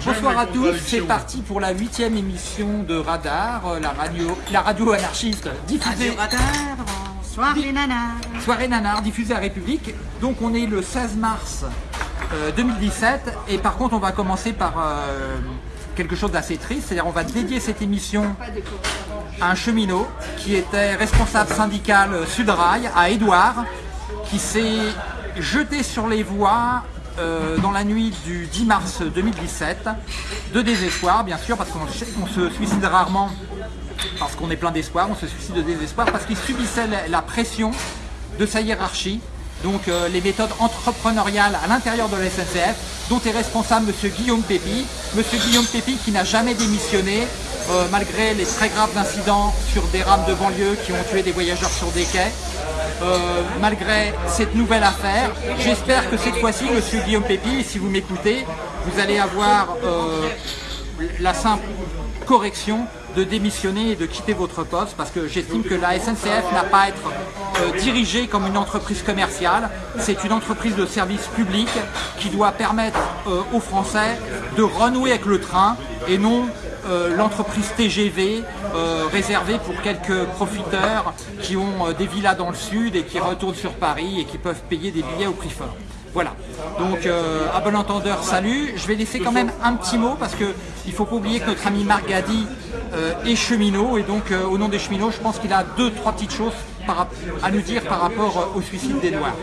Bonsoir à tous, c'est parti pour la huitième émission de Radar, euh, la radio, la radio anarchiste diffusée. Radio Radar, soirée nanar. Soirée nanar diffusée à République. Donc on est le 16 mars euh, 2017 et par contre on va commencer par euh, quelque chose d'assez triste, c'est-à-dire on va dédier cette émission à un cheminot qui était responsable syndical Sudrail à Édouard, qui s'est jeté sur les voies euh, dans la nuit du 10 mars 2017, de désespoir bien sûr, parce qu'on on se suicide rarement parce qu'on est plein d'espoir, on se suicide de désespoir parce qu'il subissait la, la pression de sa hiérarchie, donc euh, les méthodes entrepreneuriales à l'intérieur de la SNCF, dont est responsable M. Guillaume Pépi. M. Guillaume Pépi qui n'a jamais démissionné, euh, malgré les très graves incidents sur des rames de banlieue qui ont tué des voyageurs sur des quais. Euh, malgré cette nouvelle affaire, j'espère que cette fois-ci, M. Guillaume Pépi, si vous m'écoutez, vous allez avoir euh, la simple correction de démissionner et de quitter votre poste parce que j'estime que la SNCF n'a pas à être euh, dirigée comme une entreprise commerciale. C'est une entreprise de service public qui doit permettre aux Français de renouer avec le train et non euh, l'entreprise TGV euh, réservée pour quelques profiteurs qui ont euh, des villas dans le sud et qui retournent sur Paris et qui peuvent payer des billets au prix fort. Voilà, donc à bon entendeur, salut. Je vais laisser quand même un petit mot parce que il faut pas oublier que notre ami Marc est cheminot et donc au nom des cheminots, je pense qu'il a deux, trois petites choses à nous dire par rapport au suicide d'Edouard.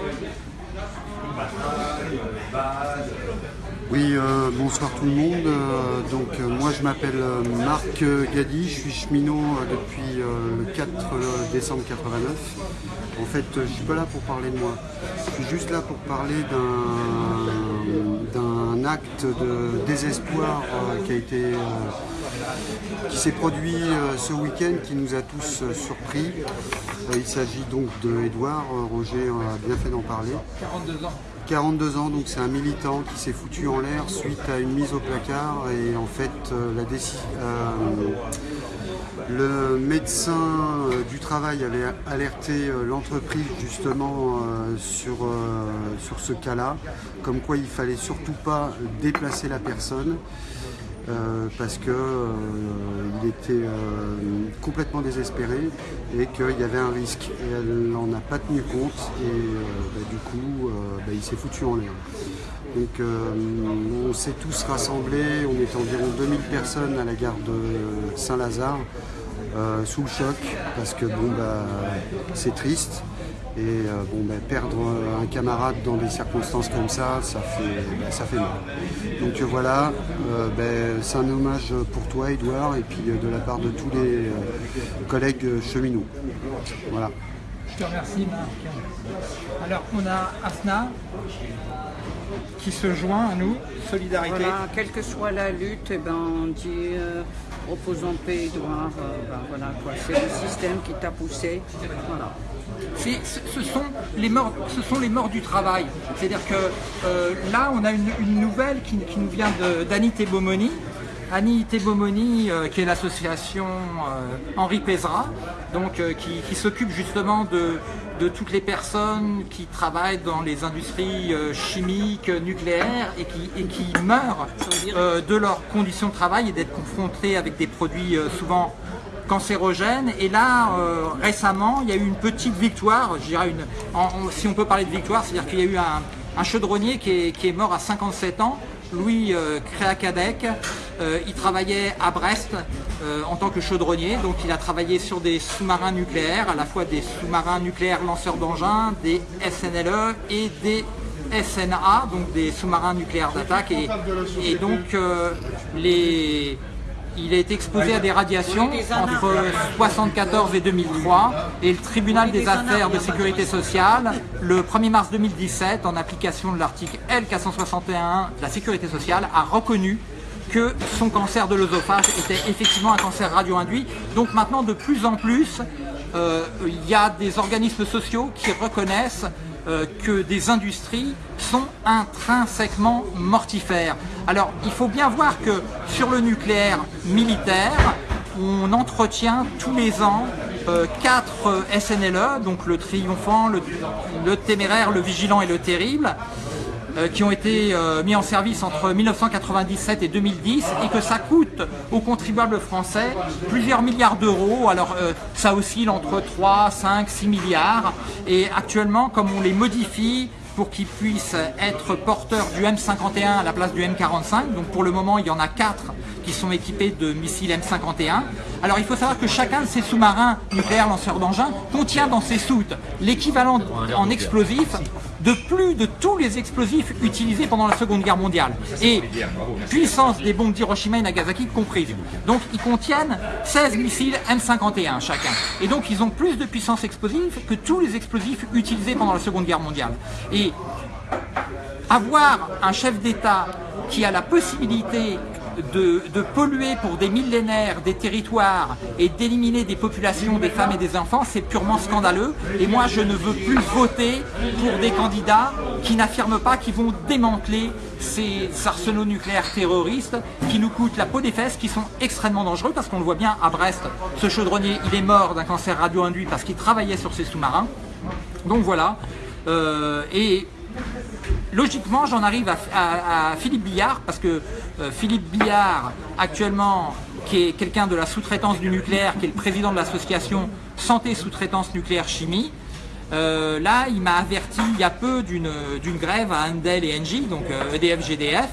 Oui, euh, bonsoir tout le monde. Euh, donc euh, moi je m'appelle Marc Gadi, je suis cheminot depuis le 4 décembre 89. En fait, je suis pas là pour parler de moi. Je suis juste là pour parler d'un acte de désespoir qui a été qui s'est produit ce week-end qui nous a tous surpris. Il s'agit donc de Edouard, Roger a bien fait d'en parler. 42 ans. 42 ans, donc c'est un militant qui s'est foutu en l'air suite à une mise au placard et en fait euh, euh, le médecin euh, du travail avait alerté l'entreprise justement sur, ce cas-là, comme quoi il fallait surtout pas déplacer la personne. Euh, parce que euh, était euh, complètement désespéré et qu'il y avait un risque. Et elle n'en a pas tenu compte et bah, du coup bah, il s'est foutu en l'air. Donc on s'est tous rassemblés, on était environ 2000 personnes à la gare de Saint-Lazare sous le choc parce que bon bah c'est triste. Et euh, bon, bah, perdre un camarade dans des circonstances comme ça, ça fait, bah, ça fait mal. Donc euh, voilà, euh, bah, c'est un hommage pour toi, Edouard, et puis euh, de la part de tous les euh, collègues cheminots. Voilà. Je te remercie Marc. Alors on a Asna qui se joint à nous, solidarité. Voilà, quelle que soit la lutte, eh ben, on dit euh, en paix, Edouard. euh, ben, voilà, quoi. C'est le système qui t'a poussé. Voilà. Ce, sont les morts, ce sont les morts du travail. C'est-à-dire que euh, là, on a une, une nouvelle qui, qui nous vient d'Annie Tebomoni. Annie Tebomoni, euh, qui est l'association euh, Henri Pézra, donc euh, qui, qui s'occupe justement de, de toutes les personnes qui travaillent dans les industries euh, chimiques, nucléaires et qui, et qui meurent de leurs conditions de travail et d'être confrontés avec des produits souvent cancérogène. Et là, euh, récemment, il y a eu une petite victoire, je dirais une, en- si on peut parler de victoire, c'est-à-dire qu'il y a eu un, chaudronnier qui est, qui est mort à 57 ans, Louis euh, Créacadec. Euh, il travaillait à Brest euh, en tant que chaudronnier, donc il a travaillé sur des sous-marins nucléaires, à la fois des sous-marins nucléaires lanceurs d'engins, des SNLE et des SNA, donc des sous-marins nucléaires d'attaque. Et, donc les, il a été exposé à des radiations entre 1974 et 2003 et le tribunal des affaires de sécurité sociale, le 1er mars 2017, en application de l'article L461 de la sécurité sociale, a reconnu que son cancer de l'œsophage était effectivement un cancer radio-induit. Donc maintenant, de plus en plus, euh, il y a des organismes sociaux qui reconnaissent euh, que des industries sont intrinsèquement mortifères. Alors, il faut bien voir que sur le nucléaire militaire, on entretient tous les ans euh, quatre SNLE, donc le triomphant, le téméraire, le vigilant et le terrible. Euh, qui ont été euh, mis en service entre 1997 et 2010 et que ça coûte aux contribuables français plusieurs milliards d'euros. Alors euh, ça oscille entre 3, 5, 6 milliards et actuellement comme on les modifie pour qu'ils puissent être porteurs du M51 à la place du M45. Donc pour le moment, il y en a quatre qui sont équipés de missiles M51. Alors il faut savoir que chacun de ces sous-marins nucléaires lanceurs d'engins contient dans ses soutes l'équivalent en explosifs de plus de tous les explosifs utilisés pendant la Seconde Guerre mondiale. Et puissance des bombes d'Hiroshima et Nagasaki comprises. Donc ils contiennent 16 missiles M51 chacun. Et donc ils ont plus de puissance explosive que tous les explosifs utilisés pendant la Seconde Guerre mondiale. Et avoir un chef d'État qui a la possibilité de, polluer pour des millénaires des territoires et d'éliminer des populations, des femmes et des enfants, c'est purement scandaleux. Et moi, je ne veux plus voter pour des candidats qui n'affirment pas qu'ils vont démanteler ces arsenaux nucléaires terroristes qui nous coûtent la peau des fesses, qui sont extrêmement dangereux, parce qu'on le voit bien à Brest, ce chaudronnier, il est mort d'un cancer radio-induit parce qu'il travaillait sur ces sous-marins. Donc voilà. Euh, et logiquement, j'en arrive à, Philippe Billard, parce que euh, Philippe Billard, actuellement, qui est quelqu'un de la sous-traitance du nucléaire, qui est le président de l'association Santé Sous-traitance Nucléaire Chimie, euh, là, il m'a averti il y a peu d'une grève à Andel et Engie, donc euh, EDF-GDF.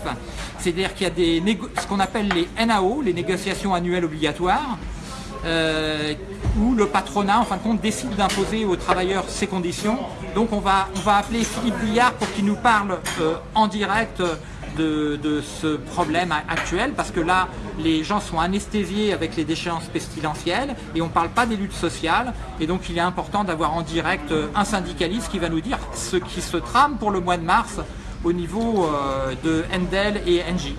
C'est-à-dire qu'il y a des ce qu'on appelle les NAO, les négociations annuelles obligatoires, euh, où le patronat, en fin de compte, décide d'imposer aux travailleurs ces conditions. Donc on va, on va appeler Philippe Billard pour qu'il nous parle euh, en direct de, de, ce problème actuel, parce que là, les gens sont anesthésiés avec les déchéances pestilentielles et on ne parle pas des luttes sociales. Et donc il est important d'avoir en direct un syndicaliste qui va nous dire ce qui se trame pour le mois de mars au niveau euh, de Endel et Engie.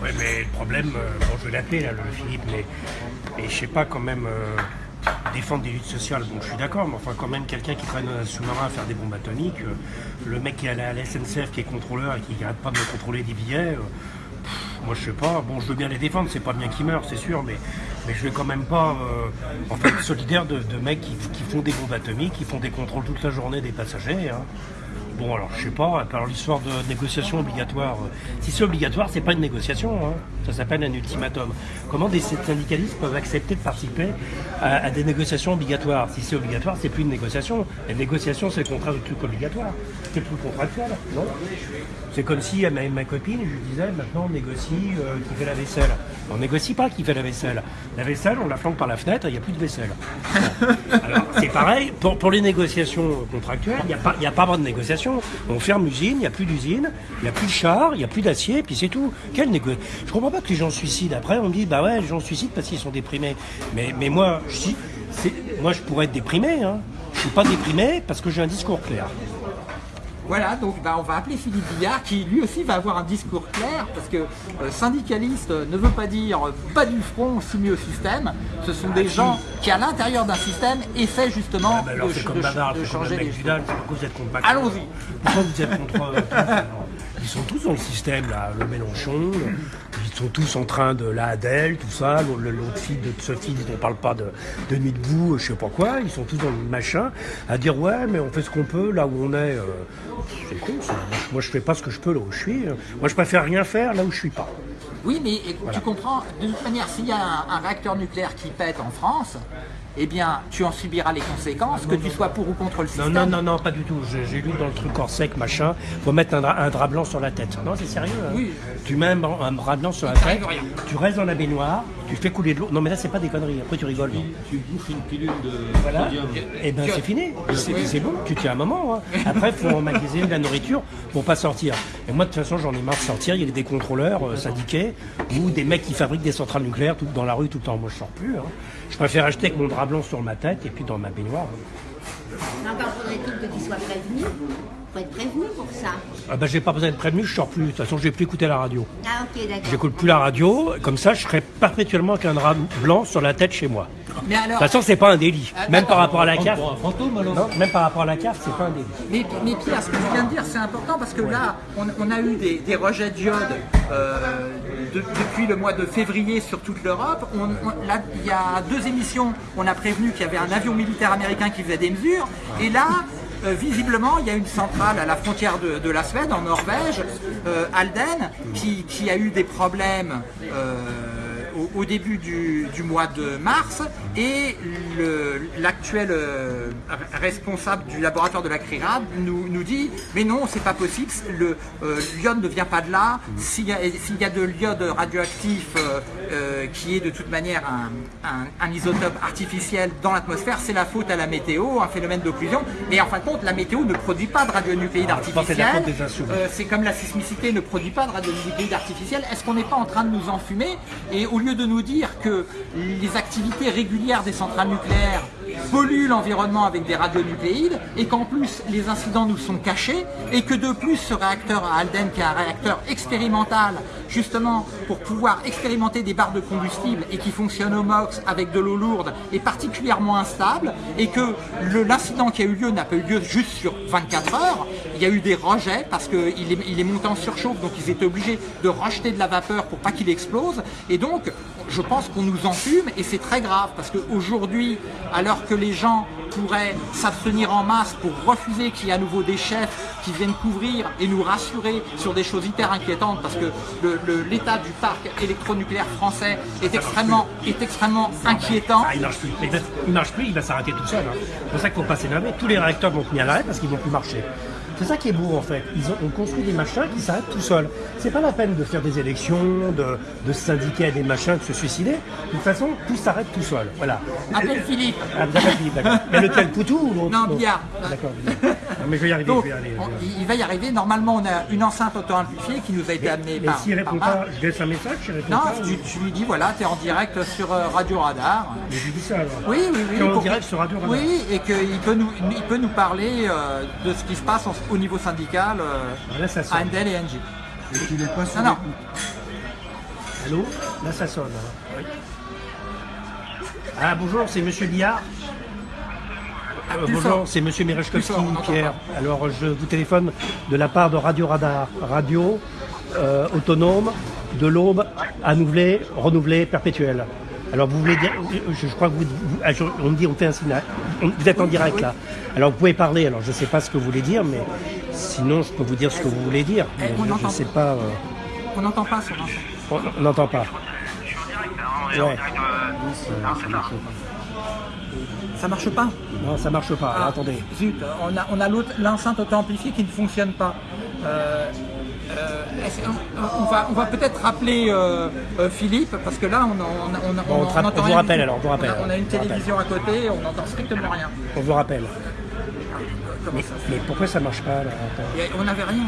Ouais, mais le problème, euh, bon, je vais l'appeler là, le Philippe, mais, mais je sais pas quand même euh, défendre des luttes sociales. Bon, je suis d'accord, mais enfin, quand même, quelqu'un qui traîne un sous-marin à faire des bombes atomiques, euh, le mec qui est à la SNCF, qui est contrôleur et qui n'arrête pas de me contrôler des billets, moi je sais pas. Bon, je veux bien les défendre, c'est pas bien qu'ils meurent, c'est sûr, mais, mais je vais quand même pas en fait solidaire de, de mecs qui, qui, font des bombes atomiques, qui font des contrôles toute la journée des passagers. Hein. Bon, alors je sais pas, alors l'histoire de négociation obligatoire, euh, si c'est obligatoire, c'est pas une négociation, hein. ça s'appelle un ultimatum. Comment des syndicalistes peuvent accepter de participer à, des négociations obligatoires? Si c'est obligatoire, c'est plus une négociation. La négociation, c'est le contrat de truc obligatoire, c'est plus contractuel, non? C'est comme si à ma, ma, copine, je disais, maintenant on négocie euh, qui fait la vaisselle. On négocie pas qui fait la vaisselle. La vaisselle, on la flanque par la fenêtre, il n'y a plus de vaisselle. Alors, c'est pareil, pour, les négociations contractuelles, il n'y a, pas, pas de négociation. On ferme l'usine, il n'y a plus d'usine, il n'y a plus de char, il n'y a plus d'acier, puis c'est tout. Quelle négo... Je comprends pas que les gens se suicident. Après, on me dit, bah ouais, les gens suicident parce qu'ils sont déprimés. Mais, mais moi, je, moi, je pourrais être déprimé. Hein. Je suis pas déprimé parce que j'ai un discours clair. Voilà, donc bah, on va appeler Philippe Billard qui lui aussi va avoir un discours clair parce que euh, syndicaliste ne veut pas dire euh, pas du front soumis au système. Ce sont des gens qui à l'intérieur d'un système essaient justement ah bah alors, de, de, comme Bavard, de changer les choses. Pourquoi vous êtes contre Allons-y. Pourquoi vous êtes contre Ils sont tous dans le système là, le Mélenchon, sont tous en train de la Adèle, tout ça, l'autre fille de Sophie, on parle pas de, de nuit debout, je sais pas quoi, ils sont tous dans le machin, à dire ouais mais on fait ce qu'on peut là où on est. Euh, c'est con ça. Moi je fais pas ce que je peux là où je suis. Moi je préfère rien faire là où je suis pas. Oui, mais voilà. tu comprends, de toute manière, s'il y a un, un, réacteur nucléaire qui pète en France, eh bien, tu en subiras les conséquences, non, que non, tu sois pour ou contre le système. Non, non, non, non pas du tout. J'ai lu dans le truc hors sec, machin, faut mettre un, un drap blanc sur la tête. Non, c'est sérieux. Hein. Oui. Tu mets un, un, drap blanc sur la tête, tu restes dans la baignoire, tu fais couler de l'eau. Non, mais là, c'est pas des conneries. Après, tu rigoles. Tu, tu bouffes une pilule de voilà. sodium. Et ben, c'est fini. C'est bon. Tu tiens un moment. Hein. Après, il faut emmagasiner de la nourriture pour pas sortir. Et moi, de toute façon, j'en ai marre de sortir. Il y a des contrôleurs euh, syndiqués ou des mecs qui fabriquent des centrales nucléaires tout, dans la rue tout le temps. Moi, je sors plus. Hein. Je préfère acheter avec mon drap blanc sur ma tête et puis dans ma baignoire. Faut être prévenu pour ça. Ah ben, j'ai pas besoin d'être prévenu, je sors plus. De toute façon, je vais plus écouter la radio. Ah ok, d'accord. J'écoute plus la radio, comme ça, je serai perpétuellement avec un drap blanc sur la tête chez moi. Mais alors, de toute façon, c'est pas un délit. Ah, même par rapport à la carte. pour un fantôme alors Non, même par rapport à la carte, c'est pas un délit. mais, mais Pierre, ce que tu viens de dire, c'est important parce que là, on, on a eu des, des rejets d'iode euh, de, depuis le mois de février sur toute l'Europe. On, on- là, il y a deux émissions, on a prévenu qu'il y avait un avion militaire américain qui faisait des mesures. Et là, euh, visiblement, il y a une centrale à la frontière de, la Suède, en Norvège, euh, Halden, qui, qui a eu des problèmes euh, au, au début du, du mois de mars et l'actuel euh, responsable du laboratoire de la CRIRAD nous, nous dit mais non c'est pas possible le euh, l'iode ne vient pas de là. S'il y, y a de l'iode radioactif euh, euh, qui est de toute manière un, un- un isotope artificiel dans l'atmosphère c'est la faute à la météo un phénomène d'occlusion. Et en fin de compte la météo ne produit pas de radionucléides la artificiels. c'est comme la sismicité ne produit pas de radionucléides artificiels. Est-ce qu'on n'est pas en train de nous enfumer? Et au lieu de nous dire que les activités régulières des centrales nucléaires polluent l'environnement avec des radionucléides et qu'en plus les incidents nous sont cachés et que de plus ce réacteur à Halden qui est un réacteur expérimental justement pour pouvoir expérimenter des barres de combustible et qui fonctionne au MOX avec de l'eau lourde est particulièrement instable et que l'incident qui a eu lieu n'a pas eu lieu juste sur 24 heures, il y a eu des rejets parce qu'il est, il est monté en surchauffe donc ils étaient obligés de rejeter de la vapeur pour pas qu'il explose. Et donc je pense qu'on nous enfume et c'est très grave parce qu'aujourd'hui alors que les gens pourraient s'abstenir en masse pour refuser qu'il y ait à nouveau des chefs qui viennent couvrir et nous rassurer sur des choses hyper inquiétantes parce que l'état du parc électronucléaire français est extrêmement, est extrêmement inquiétant. Ah, il marche plus. Il marche plus, il va s'arrêter tout seul. hein. C'est pour ça qu'il faut pas s'énerver. Tous les réacteurs vont tenir l'arrêt parce qu'ils vont plus marcher. C'est ça qui est beau en fait. Ils ont, on construit des machins qui s'arrêtent tout seuls. C'est pas la peine de faire des élections, de, de se syndiquer à des machins, de se suicider. De toute façon, tout s'arrête tout seul. Voilà. Appelle Philippe. Ah, avez Philippe, d'accord. Mais lequel Poutou ou l'autre Non, Billard. D'accord. Billard. Non, mais je vais y arriver. Donc, je vais on- il va y arriver. Normalement, on a une enceinte auto-amplifiée qui nous a été amenée Mais par. s'il répond par pas, je laisse un message, il répond Non, pas. tu, tu lui dis voilà, tu es en direct sur euh, Radio Radar. Mais je lui dis ça alors. Oui, oui, oui. Tu es en direct sur Radio Radar. Oui, et qu'il peut nous, il peut nous parler euh, de ce qui se passe en- au niveau syndical euh, Là, ça et Engie. Et pas Non. Allô? Là, ça sonne. hein. Oui. Ah, bonjour, c'est Monsieur Billard. Euh, plus bonjour, c'est Monsieur n'entend Pierre. Alors, je vous téléphone de la part de Radio Radar, radio euh, autonome de l'aube à nouveler, renouvelée, perpétuelle. Alors, vous voulez dire, je, je crois que vous, vous- ah, je- on me dit, on fait un signal. On- vous êtes en direct là. Alors, vous pouvez parler. Alors, je ne sais pas ce que vous voulez dire, mais sinon, je peux vous dire ce que vous voulez dire. Mais on je ne sais pas. euh, On n'entend pas son enfant. on on n'entend pas. Ouais. Ça marche pas. Non, ça marche pas. Alors, Ah, attendez. Zut, on a, on a l'autre- l'enceinte auto-amplifiée qui ne fonctionne pas. Euh, euh, on, va, on va peut-être rappeler euh, euh, Philippe, parce que là, on, on, on, on, on entend vous rappelle alors, on vous rappelle, On a, une rappelle. télévision à côté, on n'entend strictement rien. On vous rappelle. Comment Mais, ça mais pourquoi ça marche pas là On n'avait rien.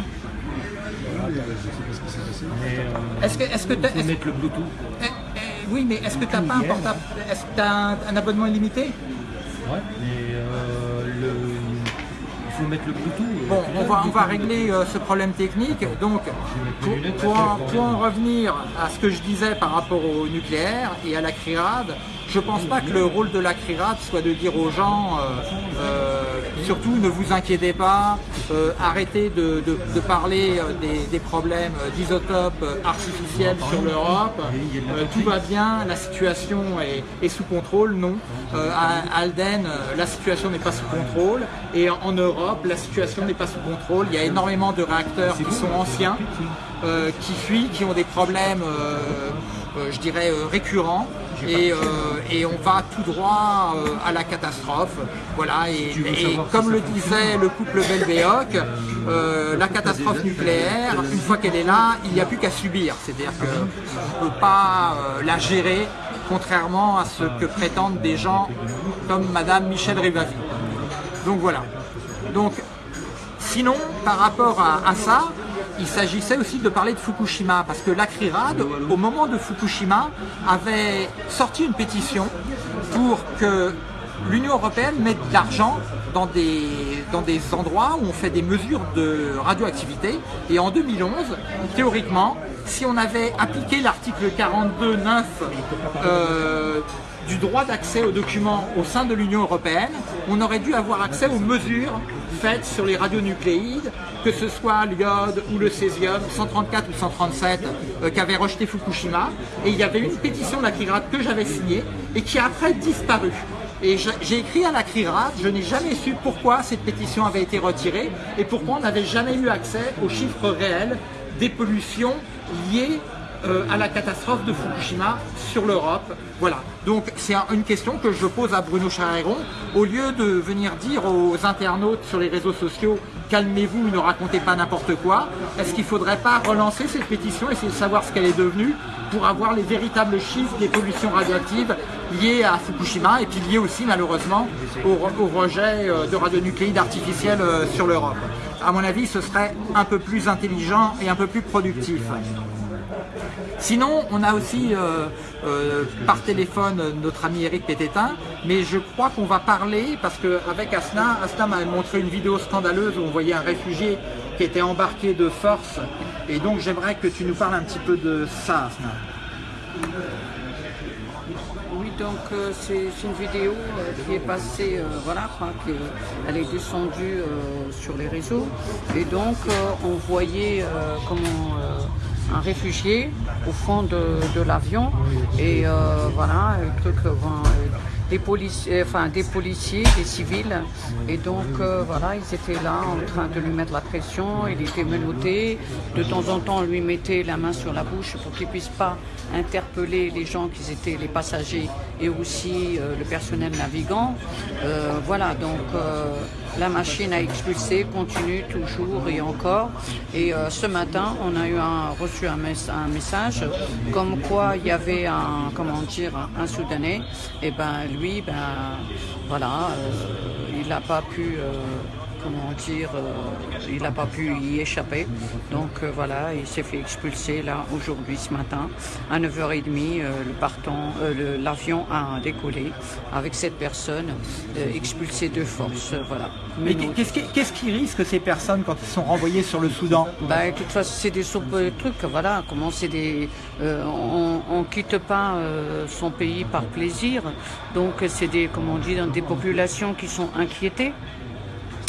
Est-ce que, est-ce que faut est-ce- mettre le Bluetooth. eh, eh, oui, mais est-ce que tu n'as pas un portable Est-ce que tu as un, un abonnement illimité? Ouais. Mais euh, le... il faut mettre le Bluetooth. Bon, on va, régler euh, ce problème technique. Donc, pour, pour en, pour en revenir à ce que je disais par rapport au nucléaire et à la CRIRAD, je pense pas que le rôle de la CRIRAD soit de dire aux gens, euh, euh, surtout ne vous inquiétez pas, euh, arrêtez de, de- de parler des, des problèmes d'isotopes artificiels sur l'Europe, tout va bien, la situation est, est sous contrôle. Non, à Alden, la situation n'est pas sous contrôle et en, en Europe, la situation n'est pas sous contrôle. Il y a énormément de réacteurs qui sont anciens, euh, qui fuient, qui ont des problèmes, euh, euh, je dirais, récurrents. Et, euh, et on va tout droit euh, à la catastrophe. Voilà, et, et comme le disait le couple Belbéoc, euh, la catastrophe nucléaire, une fois qu'elle est là, il n'y a plus qu'à subir. C'est-à-dire qu'on ne peut pas la gérer, contrairement à ce que prétendent des gens comme Madame Michel Rivasi. Donc voilà. Donc Sinon, par rapport à, à ça, il s'agissait aussi de parler de Fukushima, parce que l'ACRIRAD, au moment de Fukushima, avait sorti une pétition pour que l'Union Européenne mette de l'argent dans des, dans des endroits où on fait des mesures de radioactivité. Et en 2011, théoriquement, si on avait appliqué l'article 42.9 euh, du droit d'accès aux documents au sein de l'Union Européenne, on aurait dû avoir accès aux mesures faites sur les radionucléides, que ce soit l'iode ou le césium, 134 ou 137, euh, qu'avait rejeté Fukushima. Et il y avait une pétition de la CRIRAD que j'avais signée et qui a après disparu. Et j'ai écrit à la CRIRAD, je n'ai jamais su pourquoi cette pétition avait été retirée et pourquoi on n'avait jamais eu accès aux chiffres réels des pollutions liées euh, à la catastrophe de Fukushima sur l'Europe. Voilà. Donc c'est un- une question que je pose à Bruno Charéron. Au lieu de venir dire aux internautes sur les réseaux sociaux calmez-vous, ne racontez pas n'importe quoi, est-ce qu'il ne faudrait pas relancer cette pétition, essayer de savoir ce qu'elle est devenue pour avoir les véritables chiffres des pollutions radioactives liées à Fukushima et puis liées aussi malheureusement au, au rejet euh, de radionucléides artificiels euh, sur l'Europe? À mon avis, ce serait un peu plus intelligent et un peu plus productif. Sinon, on a aussi euh, euh, par téléphone notre ami Eric Pététin, mais je crois qu'on va parler, parce qu'avec Asna, Asna m'a montré une vidéo scandaleuse où on voyait un réfugié qui était embarqué de force, et donc j'aimerais que tu nous parles un petit peu de ça, Asna. Oui, donc euh, c'est une vidéo qui est passée, voilà, quoi, que- elle est descendue sur les réseaux. Et donc, on voyait comment un réfugié au fond de, l'avion. Et euh, voilà, truc, euh, euh, des, policiers, enfin, des policiers, des civils. Et donc, voilà, ils étaient là en train de lui mettre la pression. Il était menotté. De temps en temps, on lui mettait la main sur la bouche pour qu'il puisse pas interpeller les gens qui étaient les passagers et aussi le personnel navigant. Voilà, donc la machine à expulser continue toujours et encore. Et euh, ce matin, on a eu un, reçu un, un message comme quoi il y avait un, comment dire, un Soudanais. Et ben lui, ben voilà, euh, il n'a pas pu. euh, comment dire, euh, il n'a pas pu y échapper. Donc euh, voilà, il s'est fait expulser là aujourd'hui ce matin à 9h30. euh, le partant, l'avion a décollé avec cette personne expulsée de force. voilà. Mais qu'est-ce qui, risque ces personnes quand ils sont renvoyés sur le Soudan? Bah, de toute façon, c'est des trucs, voilà. Comment c'est des, euh, on, on quitte pas euh, son pays par plaisir, donc c'est des, comment on dit, des populations qui sont inquiétées.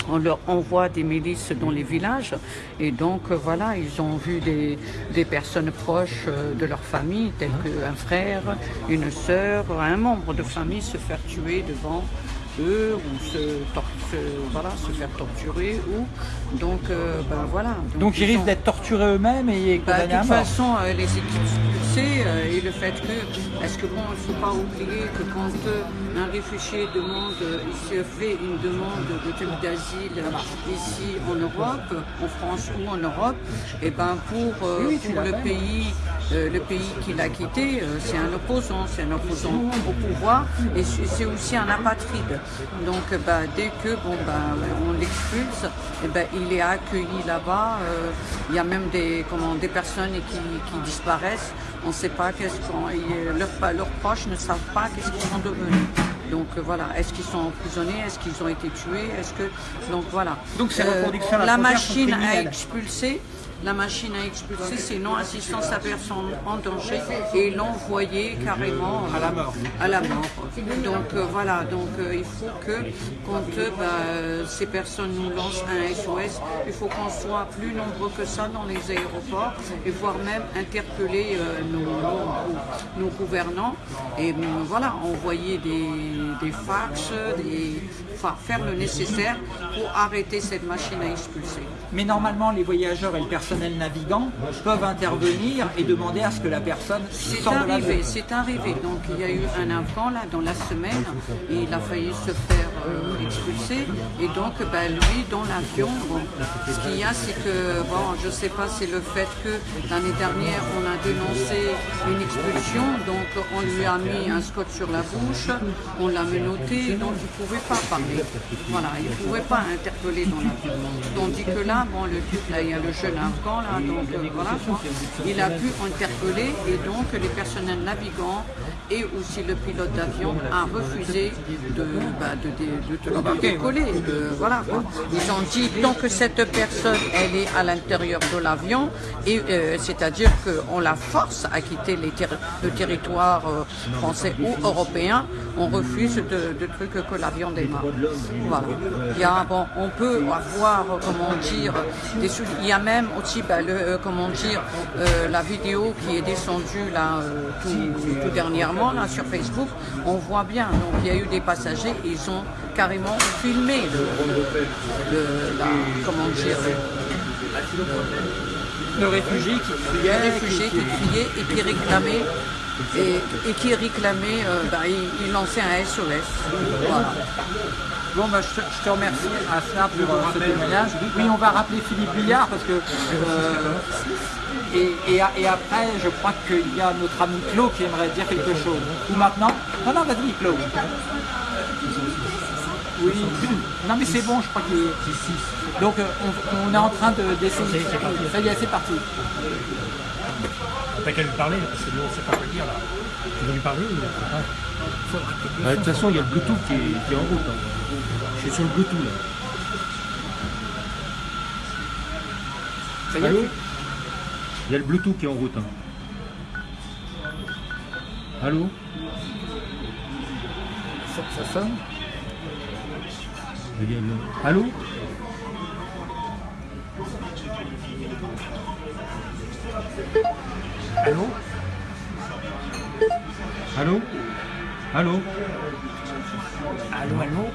On leur envoie des milices dans les villages. Et donc euh, voilà, ils ont vu des, des personnes proches euh, de leur famille, tels qu'un frère, une sœur, un membre de famille se faire tuer devant eux ou se, se- voilà, se faire torturer ou donc euh, ben voilà. Donc ils ils risquent ont- d'être torturés eux-mêmes et condamnés de toute façon, euh, les expulsés euh, et le fait que, est-ce que bon, il ne faut pas oublier que quand un réfugié demande, il se fait une demande de type d'asile ici en Europe, en France ou en Europe, et ben pour, Oui, oui, tu pour l'as le pays, euh, le pays qu'il a quitté, euh, c'est un opposant, c'est un opposant au pouvoir et c'est aussi un apatride. Donc euh, bah, dès que bon bah on l'expulse, eh ben, il est accueilli là-bas. euh, il y a même des comment des personnes qui, qui disparaissent. On ne sait pas qu'est-ce qu'on leurs, leurs proches ne savent pas qu'est-ce qu'ils sont devenus. Donc euh, voilà, est-ce qu'ils sont emprisonnés, est-ce qu'ils ont été tués, est-ce que donc voilà. Euh, Donc, à la la machine à expulser. La machine à expulser, c'est non-assistance à personne en danger et l'envoyer carrément euh, À la mort. à la mort. Donc euh, voilà, donc euh, il faut que quand euh, bah, ces personnes nous lancent un SOS, il faut qu'on soit plus nombreux que ça dans les aéroports et voire même interpeller nos, gouvernants et euh, voilà, envoyer des, des fax, des, enfin, faire le nécessaire pour arrêter cette machine à expulser. Mais normalement, les voyageurs et le personnel navigant peuvent intervenir et demander à ce que la personne C'est sorte de l'avion. arrivé, c'est arrivé. Donc il y a eu un Afghan là dans la semaine et il a failli se faire euh, expulser. Et donc bah, lui dans l'avion, bon, ce qu'il y a c'est que, bon, je sais pas, c'est le fait que l'année dernière on a dénoncé une expulsion, donc on lui a mis un scotch sur la bouche, on l'a menotté, donc il ne pouvait pas parler. Voilà, il ne pouvait pas interpeller dans l'avion. Tandis que là, bon, le là, il y a le jeune Afghan, là, donc euh, voilà, quoi. il a pu interpeller et donc les personnels navigants et aussi le pilote d'avion a refusé de, bah, de, de- de- de décoller. voilà, quoi. Ils ont dit tant que cette personne elle est à l'intérieur de l'avion, et euh, c'est-à-dire qu'on la force à quitter les le territoire euh, français ou européen, on refuse de, de trucs que la viande est morte. Il y a, bon, on peut avoir, comment dire, des il y a même aussi, bah, le, euh, comment dire, euh, la vidéo qui est descendue là euh, tout, dernièrement là sur Facebook. On voit bien. Donc il y a eu des passagers, ils ont carrément filmé le, comment dire, Le réfugié qui criait, qui criait et qui réclamait et, qui réclamait, euh, bah, il, lançait un SOS. Voilà. Bon, bah, je, te, remercie Asna pour euh, ce témoignage. Oui, on va rappeler Philippe Billard parce que. euh, et, après, je crois qu'il y a notre ami Claude qui aimerait dire quelque chose. Ou maintenant? Non, non, vas-y, Claude. Oui. Non, mais c'est bon, je crois qu'il est. Donc, euh, on, est en train de- d'essayer. Ça y est, c'est parti. N'a qu'à lui parler, parce que nous, on ne sait pas quoi dire là. Tu veux lui parler ou pas Bah, De toute façon, il y a le Bluetooth qui est, qui est en route. hein. Je suis sur le Bluetooth là. Ça y est Allô Il y a le Bluetooth qui est en route. hein. Allô ça, ça sonne Il Allô Allô Allô Allô Allô, allô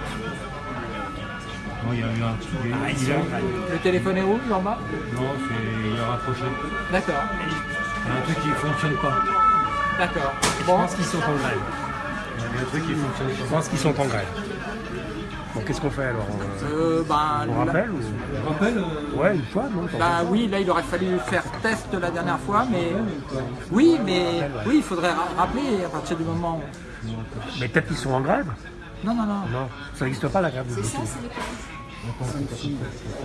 Non, il y a eu un truc. Ah, il a- Le téléphone est rouge en bas Non, c'est il a rapproché. D'accord. Il y a un truc qui fonctionne pas. D'accord. Je Bon, pense qu'ils sont en grève. Il y a un truc qui fonctionne Je pas. pense qu'ils sont en grève. Bon, qu'est-ce qu'on fait alors On, euh, bah, on rappelle ou... Je rappelle euh, Ouais, une fois, non Bah oui, là il aurait fallu faire test la dernière fois, mais oui, mais oui, il faudrait ra- rappeler à partir du moment. où- Mais peut-être qu'ils sont en grève Non, non, non. Non, ça n'existe pas la grève de Bluetooth.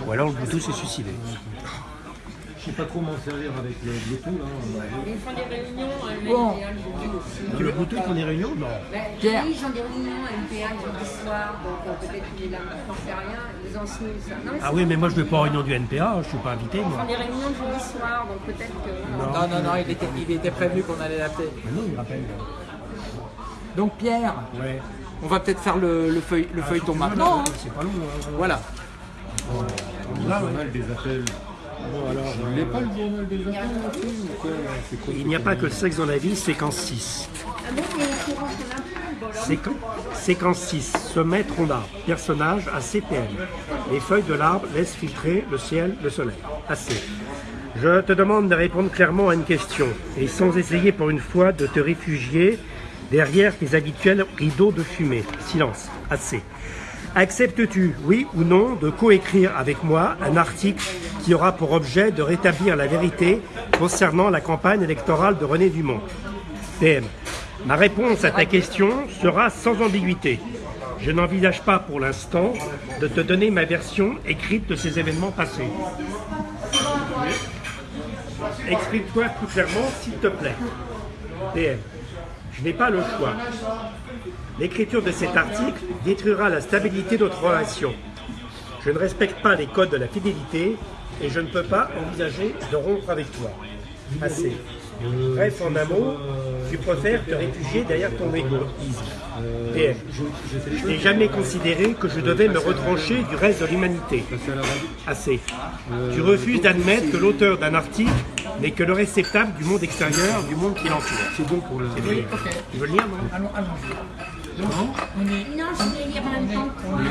Ou alors le Bluetooth s'est suicidé. Je sais pas trop m'en servir avec le Bluetooth là. Ils font des réunions, euh, Bon. Tu veux Bluetooth pour des réunions Non. Bah, Pierre. Oui, ils ont des réunions MPA le jeudi soir, donc euh, peut-être qu'il est là, j'en sais rien. Ils ont signé ça? Non, mais Ah oui, mais moi je vais pas en réunion du NPA, je suis pas invité Ils font des réunions le jeudi soir, donc peut-être que. Non, non, non, il était, il était prévenu qu'on allait l'appeler. Mais non, il rappelle. Donc Pierre, Ouais. on va peut-être faire le, le, feuille- le feuilleton maintenant. hein. C'est pas long. hein. Voilà. Le journal des appels. Bon, alors, Vous voulez pas le journal des appels là-dessus ou quoi? C'est quoi Il n'y a pas que le sexe dans la vie, séquence 6. Ah bon, mais au courant qu'on a plus, bon, alors. Séqu- séquence 6. Sommet rondard. Personnage à CPM. Les feuilles de l'arbre laissent filtrer le ciel, le soleil. Assez. Je te demande de répondre clairement à une question et sans essayer pour une fois de te réfugier derrière tes habituels rideaux de fumée. Silence. Assez. Acceptes-tu, oui ou non, de coécrire avec moi un article qui aura pour objet de rétablir la vérité concernant la campagne électorale de René Dumont? PM. Ma réponse à ta question sera sans ambiguïté. Je n'envisage pas pour l'instant de te donner ma version écrite de ces événements passés. Exprime-toi plus clairement, s'il te plaît. PM. Je n'ai pas le choix. L'écriture de cet article détruira la stabilité de notre relation. Je ne respecte pas les codes de la fidélité et je ne peux pas envisager de rompre avec toi. Assez. Bref, en un mot, tu préfères te réfugier derrière ton égoïsme. PM. Je n'ai jamais considéré que je devais me retrancher du reste de l'humanité. Assez. Tu refuses d'admettre que l'auteur d'un article n'est que le réceptacle du monde extérieur, du monde qui l'entoure. C'est bon pour le. Tu veux le lire, non Allons, allons. Donc, on est. Non, je vais lire en même temps.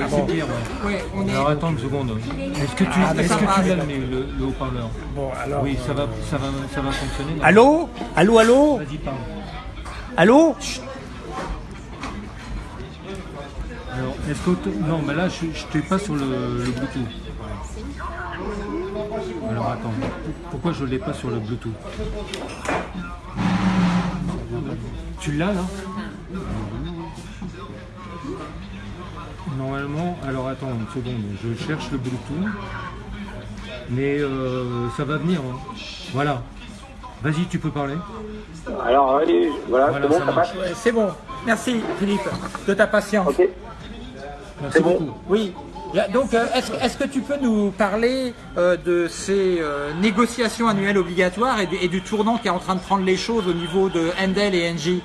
C'est pire, ouais. Ouais, on est. Alors attends une seconde. Est-ce que tu, Ah, est-ce que d'accord. tu l'as le, le, le haut-parleur Bon, alors. Oui, ça va, ça va, ça va fonctionner. non Allô? Allô, allô? Vas-y, parle. Allô? Alors, est-ce que non, mais là, je n'étais pas sur le, le Bluetooth. Alors attends, pourquoi je l'ai pas sur le Bluetooth? Tu l'as là? Normalement, alors attends une seconde, je cherche le Bluetooth, mais euh, ça va venir. hein. Voilà. Vas-y, tu peux parler. Alors, allez, voilà, Voilà, c'est bon, ça ça, marche. passe Ouais, C'est bon. Merci Philippe de ta patience. Ok. Merci C'est bon. beaucoup. Oui. Donc, euh, est-ce que tu peux nous parler euh, de ces euh, négociations annuelles obligatoires et, du- et du tournant qui est en train de prendre les choses au niveau de Endel et Engie?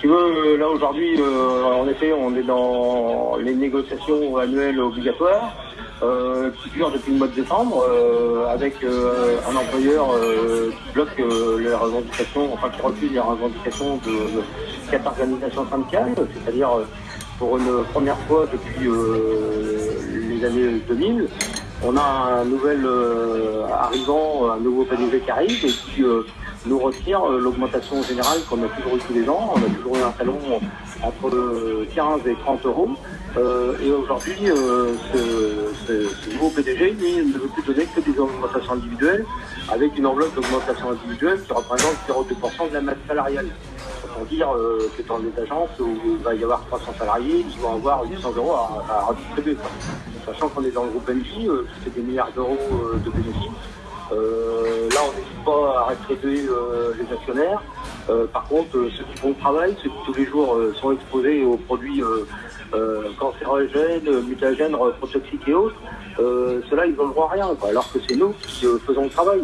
Tu veux, euh, là aujourd'hui, euh, en effet, on est dans les négociations annuelles obligatoires euh, qui durent depuis le mois de décembre, avec un employeur qui bloque les revendications, enfin qui refuse les revendications de, quatre organisations syndicales, c'est-à-dire pour une première fois depuis les années 2000, on a un nouvel arrivant, un nouveau PDG qui arrive et qui nous retire euh, l'augmentation générale qu'on a toujours eu tous les ans. On a toujours eu un salon entre euh, 15 et 30 euros. Euh, et aujourd'hui, euh, ce, nouveau PDG, ne veut plus donner que des augmentations individuelles, avec une enveloppe d'augmentation individuelle qui représente 0,2% de la masse salariale. Autant dire euh, que dans les agences où il va y avoir 300 salariés, ils vont avoir 800 euros à, à redistribuer. Sachant qu'on est dans le groupe NJ, euh, fait des milliards d'euros euh, de bénéfices. Euh, là, on n'hésite pas à rétribuer euh, les actionnaires. Euh, par contre, euh, ceux qui font le travail, ceux qui tous les jours euh, sont exposés aux produits cancérogènes, mutagènes, reprotoxiques et autres, ceux-là, ils n'ont le droit à rien. quoi. alors que c'est nous qui faisons le travail.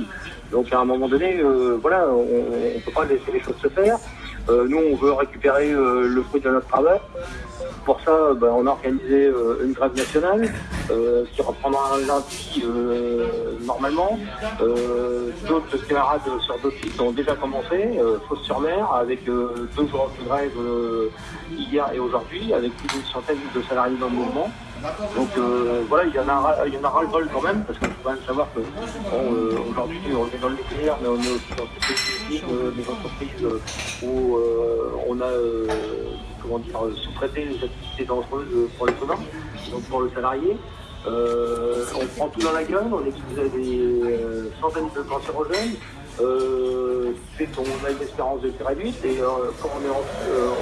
Donc, à un moment donné, voilà, on ne peut pas laisser les choses se faire. Euh, nous, on veut récupérer euh, le fruit de notre travail. Pour ça, ben, on a organisé euh, une grève nationale qui reprendra un lundi normalement. D'autres camarades sur d'autres sites ont déjà commencé, Fos-sur-Mer, avec deux jours de grève hier et aujourd'hui, avec plus d'une centaine de salariés dans le mouvement. Donc euh, voilà, il y en a, il y en a ras-le-bol quand même, parce qu'il faut quand même savoir que euh, aujourd'hui on est dans le nucléaire, mais on est aussi dans toutes les euh, des entreprises où on a comment dire, sous-traité les activités dangereuses pour les communs, donc pour le salarié. On prend tout dans la gueule, on expose à des centaines de cancérogènes, euh, fait a une espérance de vie réduite, et quand on, est en,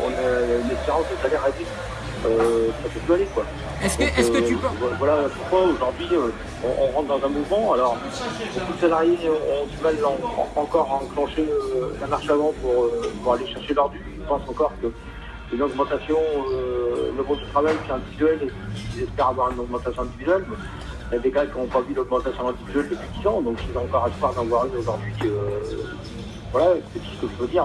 on a une espérance de salaire réduite, euh, ça fait plus aller quoi. Est-ce que, Donc, que euh, tu peux... vo- Voilà pourquoi aujourd'hui euh, on, on rentre dans un mouvement. Alors, beaucoup de salariés ont du mal en- en- encore à enclencher euh, la marche avant pour, euh, pour aller chercher leur dû. Ils pensent encore que une augmentation, euh, le monde du travail c'est individuel et qu'ils espèrent avoir une augmentation individuelle. Mais Il y a des gars qui n'ont pas vu l'augmentation individuelle depuis 10 ans, donc ils ont encore espoir d'en voir une aujourd'hui. euh, voilà, c'est tout ce que je veux dire,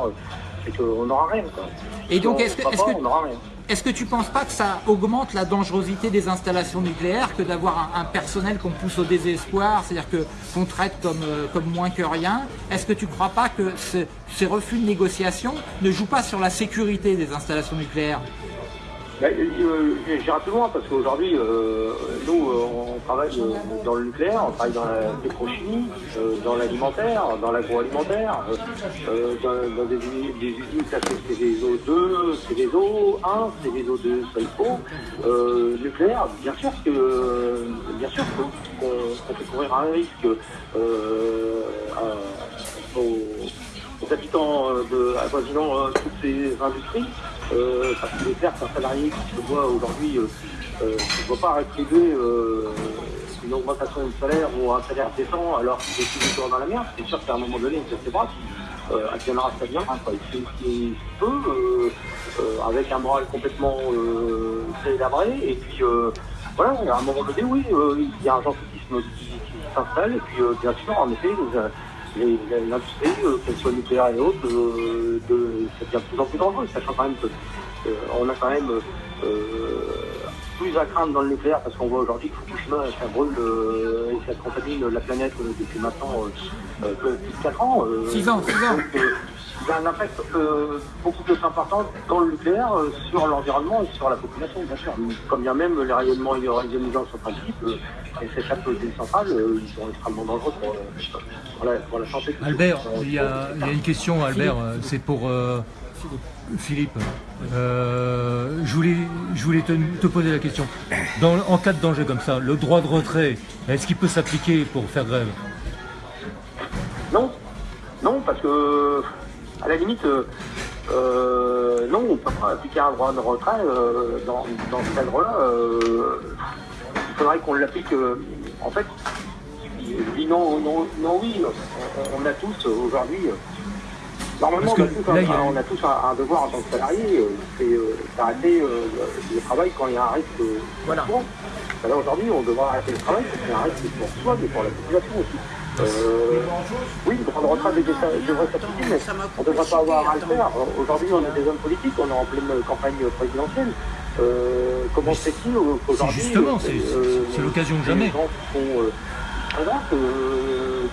c'est qu'on n'aura rien. Quoi. Et donc, Si est-ce que- pas, que- on n'aura rien. Est-ce que tu penses pas que ça augmente la dangerosité des installations nucléaires que d'avoir un, personnel qu'on pousse au désespoir, c'est-à-dire qu'on traite comme, euh, comme moins que rien? Est-ce que tu crois pas que ce- ces refus de négociation ne jouent pas sur la sécurité des installations nucléaires? J'irai plus loin parce qu'aujourd'hui, euh, nous, euh, on travaille euh, dans le nucléaire, on travaille dans la pétrochimie, dans l'alimentaire, dans l'agroalimentaire, euh, dans, dans des, des usines classées CVSO2, CVSO1, CVSO2 SOIPO, euh, nucléaire, bien sûr que bien sûr qu'on qu'on fait courir un risque à- aux, aux habitants de toutes ces industries, euh, parce qu'il est clair qu'un salarié qui se voit aujourd'hui euh, euh, ne se voit pas rétribuer euh, une augmentation de salaire ou un salaire décent alors qu'il est toujours dans la merde, c'est sûr qu'à un moment donné, il se bras, euh, adviendra ça viendra. Quoi. Il qu'il peut, euh, euh, avec un moral complètement euh, délabré, et puis euh, voilà, à un moment donné, oui, euh, il y a un gentillissime qui, qui s'installe, et puis euh, bien sûr, en effet, les- l'industrie, euh, qu'elle soit nucléaire et autres, euh, ça devient de plus en plus dangereux, sachant quand même que euh, a quand même plus à craindre dans le nucléaire parce qu'on voit aujourd'hui que Fukushima ça brûle euh, et ça contamine la planète euh, depuis maintenant euh, euh, plus de 4 ans. euh, Six ans, six ans. donc, euh, il y a un impact euh, beaucoup plus important dans le nucléaire euh, sur l'environnement et sur la population, bien sûr. Comme bien même les rayonnements ionisants sont principes, euh, et s'échappent des centrales, euh, ils sont extrêmement dangereux pour, euh, pour la, pour la santé. Albert, il y, a, il y a une question, Albert, euh, c'est pour euh, Philippe. Euh, je voulais, te, poser la question. En cas de danger comme ça, le droit de retrait, est-ce qu'il peut s'appliquer pour faire grève? Non, non, parce que à la limite, euh, euh, non, on ne peut pas appliquer un droit de retrait dans, dans ce cadre-là. il faudrait qu'on l'applique. en fait, je dis non, non, non, oui. On, on a tous aujourd'hui, Normalement, on a, tous, un, là, il y a- on a tous un, un devoir en tant que salarié, euh, c'est euh, d'arrêter euh, le travail quand il y a un risque. Voilà. Ben Là aujourd'hui, on devra arrêter le travail parce qu'il y a un risque pour soi, mais pour la population aussi. Oui, le droit de retraite devrait s'appliquer, mais on ne devrait pas avoir à le faire. Aujourd'hui, on est des hommes politiques, on est en pleine campagne présidentielle. Comment se fait-il qu'aujourd'hui... justement, c'est- l'occasion de jamais. Les gens qui sont présents,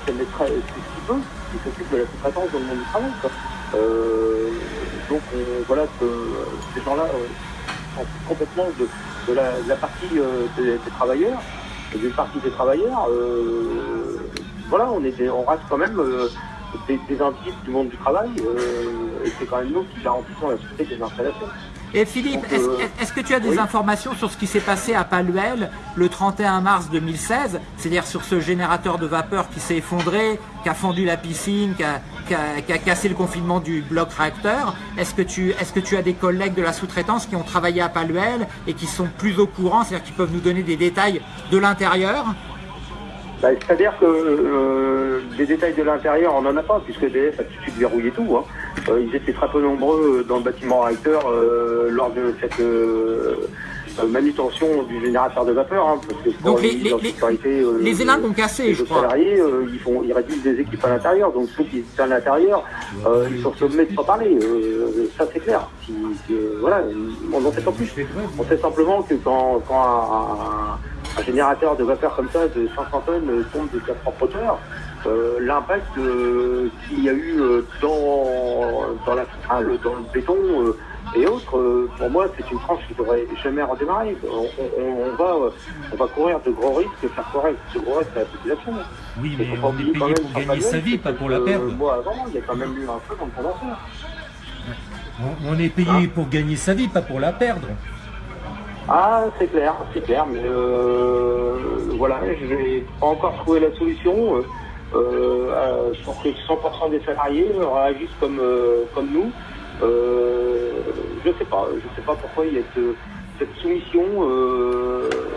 qu'elle ce qui s'occupe de la sous-traitance dans le monde du travail. Euh, donc on- voilà que ces gens-là euh, complètement de, la, partie euh, des, travailleurs, d'une partie des travailleurs. euh, voilà, on, est on reste quand même euh, des, des indices du monde du travail, euh, et c'est quand même nous qui garantissons la sûreté des installations. Et Philippe, est-ce euh, est-ce que tu as des oui. informations sur ce qui s'est passé à Paluel le 31 mars 2016, c'est-à-dire sur ce générateur de vapeur qui s'est effondré, qui a fondu la piscine, qui a, qui a- qui a cassé le confinement du bloc réacteur? Est-ce que, tu, est que tu as des collègues de la sous-traitance qui ont travaillé à Paluel et qui sont plus au courant, c'est-à-dire qui peuvent nous donner des détails de l'intérieur? Bah, C'est-à-dire que euh, des détails de l'intérieur, on n'en a pas, puisque EDF a tout de suite verrouillé tout. hein. Euh, ils étaient très peu nombreux dans le bâtiment réacteur euh, lors de cette euh, euh, manutention du générateur de vapeur. hein, parce que pour Donc les- les, les- en les- sécurité, euh, les élingues ont cassé, les je crois. salariés, euh, ils, font, ils réduisent des équipes à l'intérieur. Donc ceux qui sont à l'intérieur, euh, ils sont sommés de pas parler. Euh, ça c'est clair. Si- si, euh, voilà, on n'en sait pas plus. On sait simplement que quand, quand un, un générateur de vapeur comme ça de 500 tonnes euh, tombe de sa propre hauteur, euh, l'impact euh, qu'il y a eu euh, dans, dans la centrale, dans le béton euh, et autres, pour moi, c'est une tranche qui devrait jamais redémarrer. On, on- on va, on va courir de gros risques, faire courir de gros risques à la population. Oui, mais on est payé même pour gagner sa vie, pas pour la perdre. Moi, avant, il y a quand même eu un feu dans le condenseur. On, on est payé pour gagner sa vie, pas pour la perdre. Ah, c'est clair, c'est clair, mais euh, voilà, je n'ai pas encore trouvé la solution euh, euh, pour que 100% des salariés réagissent comme, euh, comme nous. Euh, je sais pas, je sais pas pourquoi il y a ce- cette soumission euh,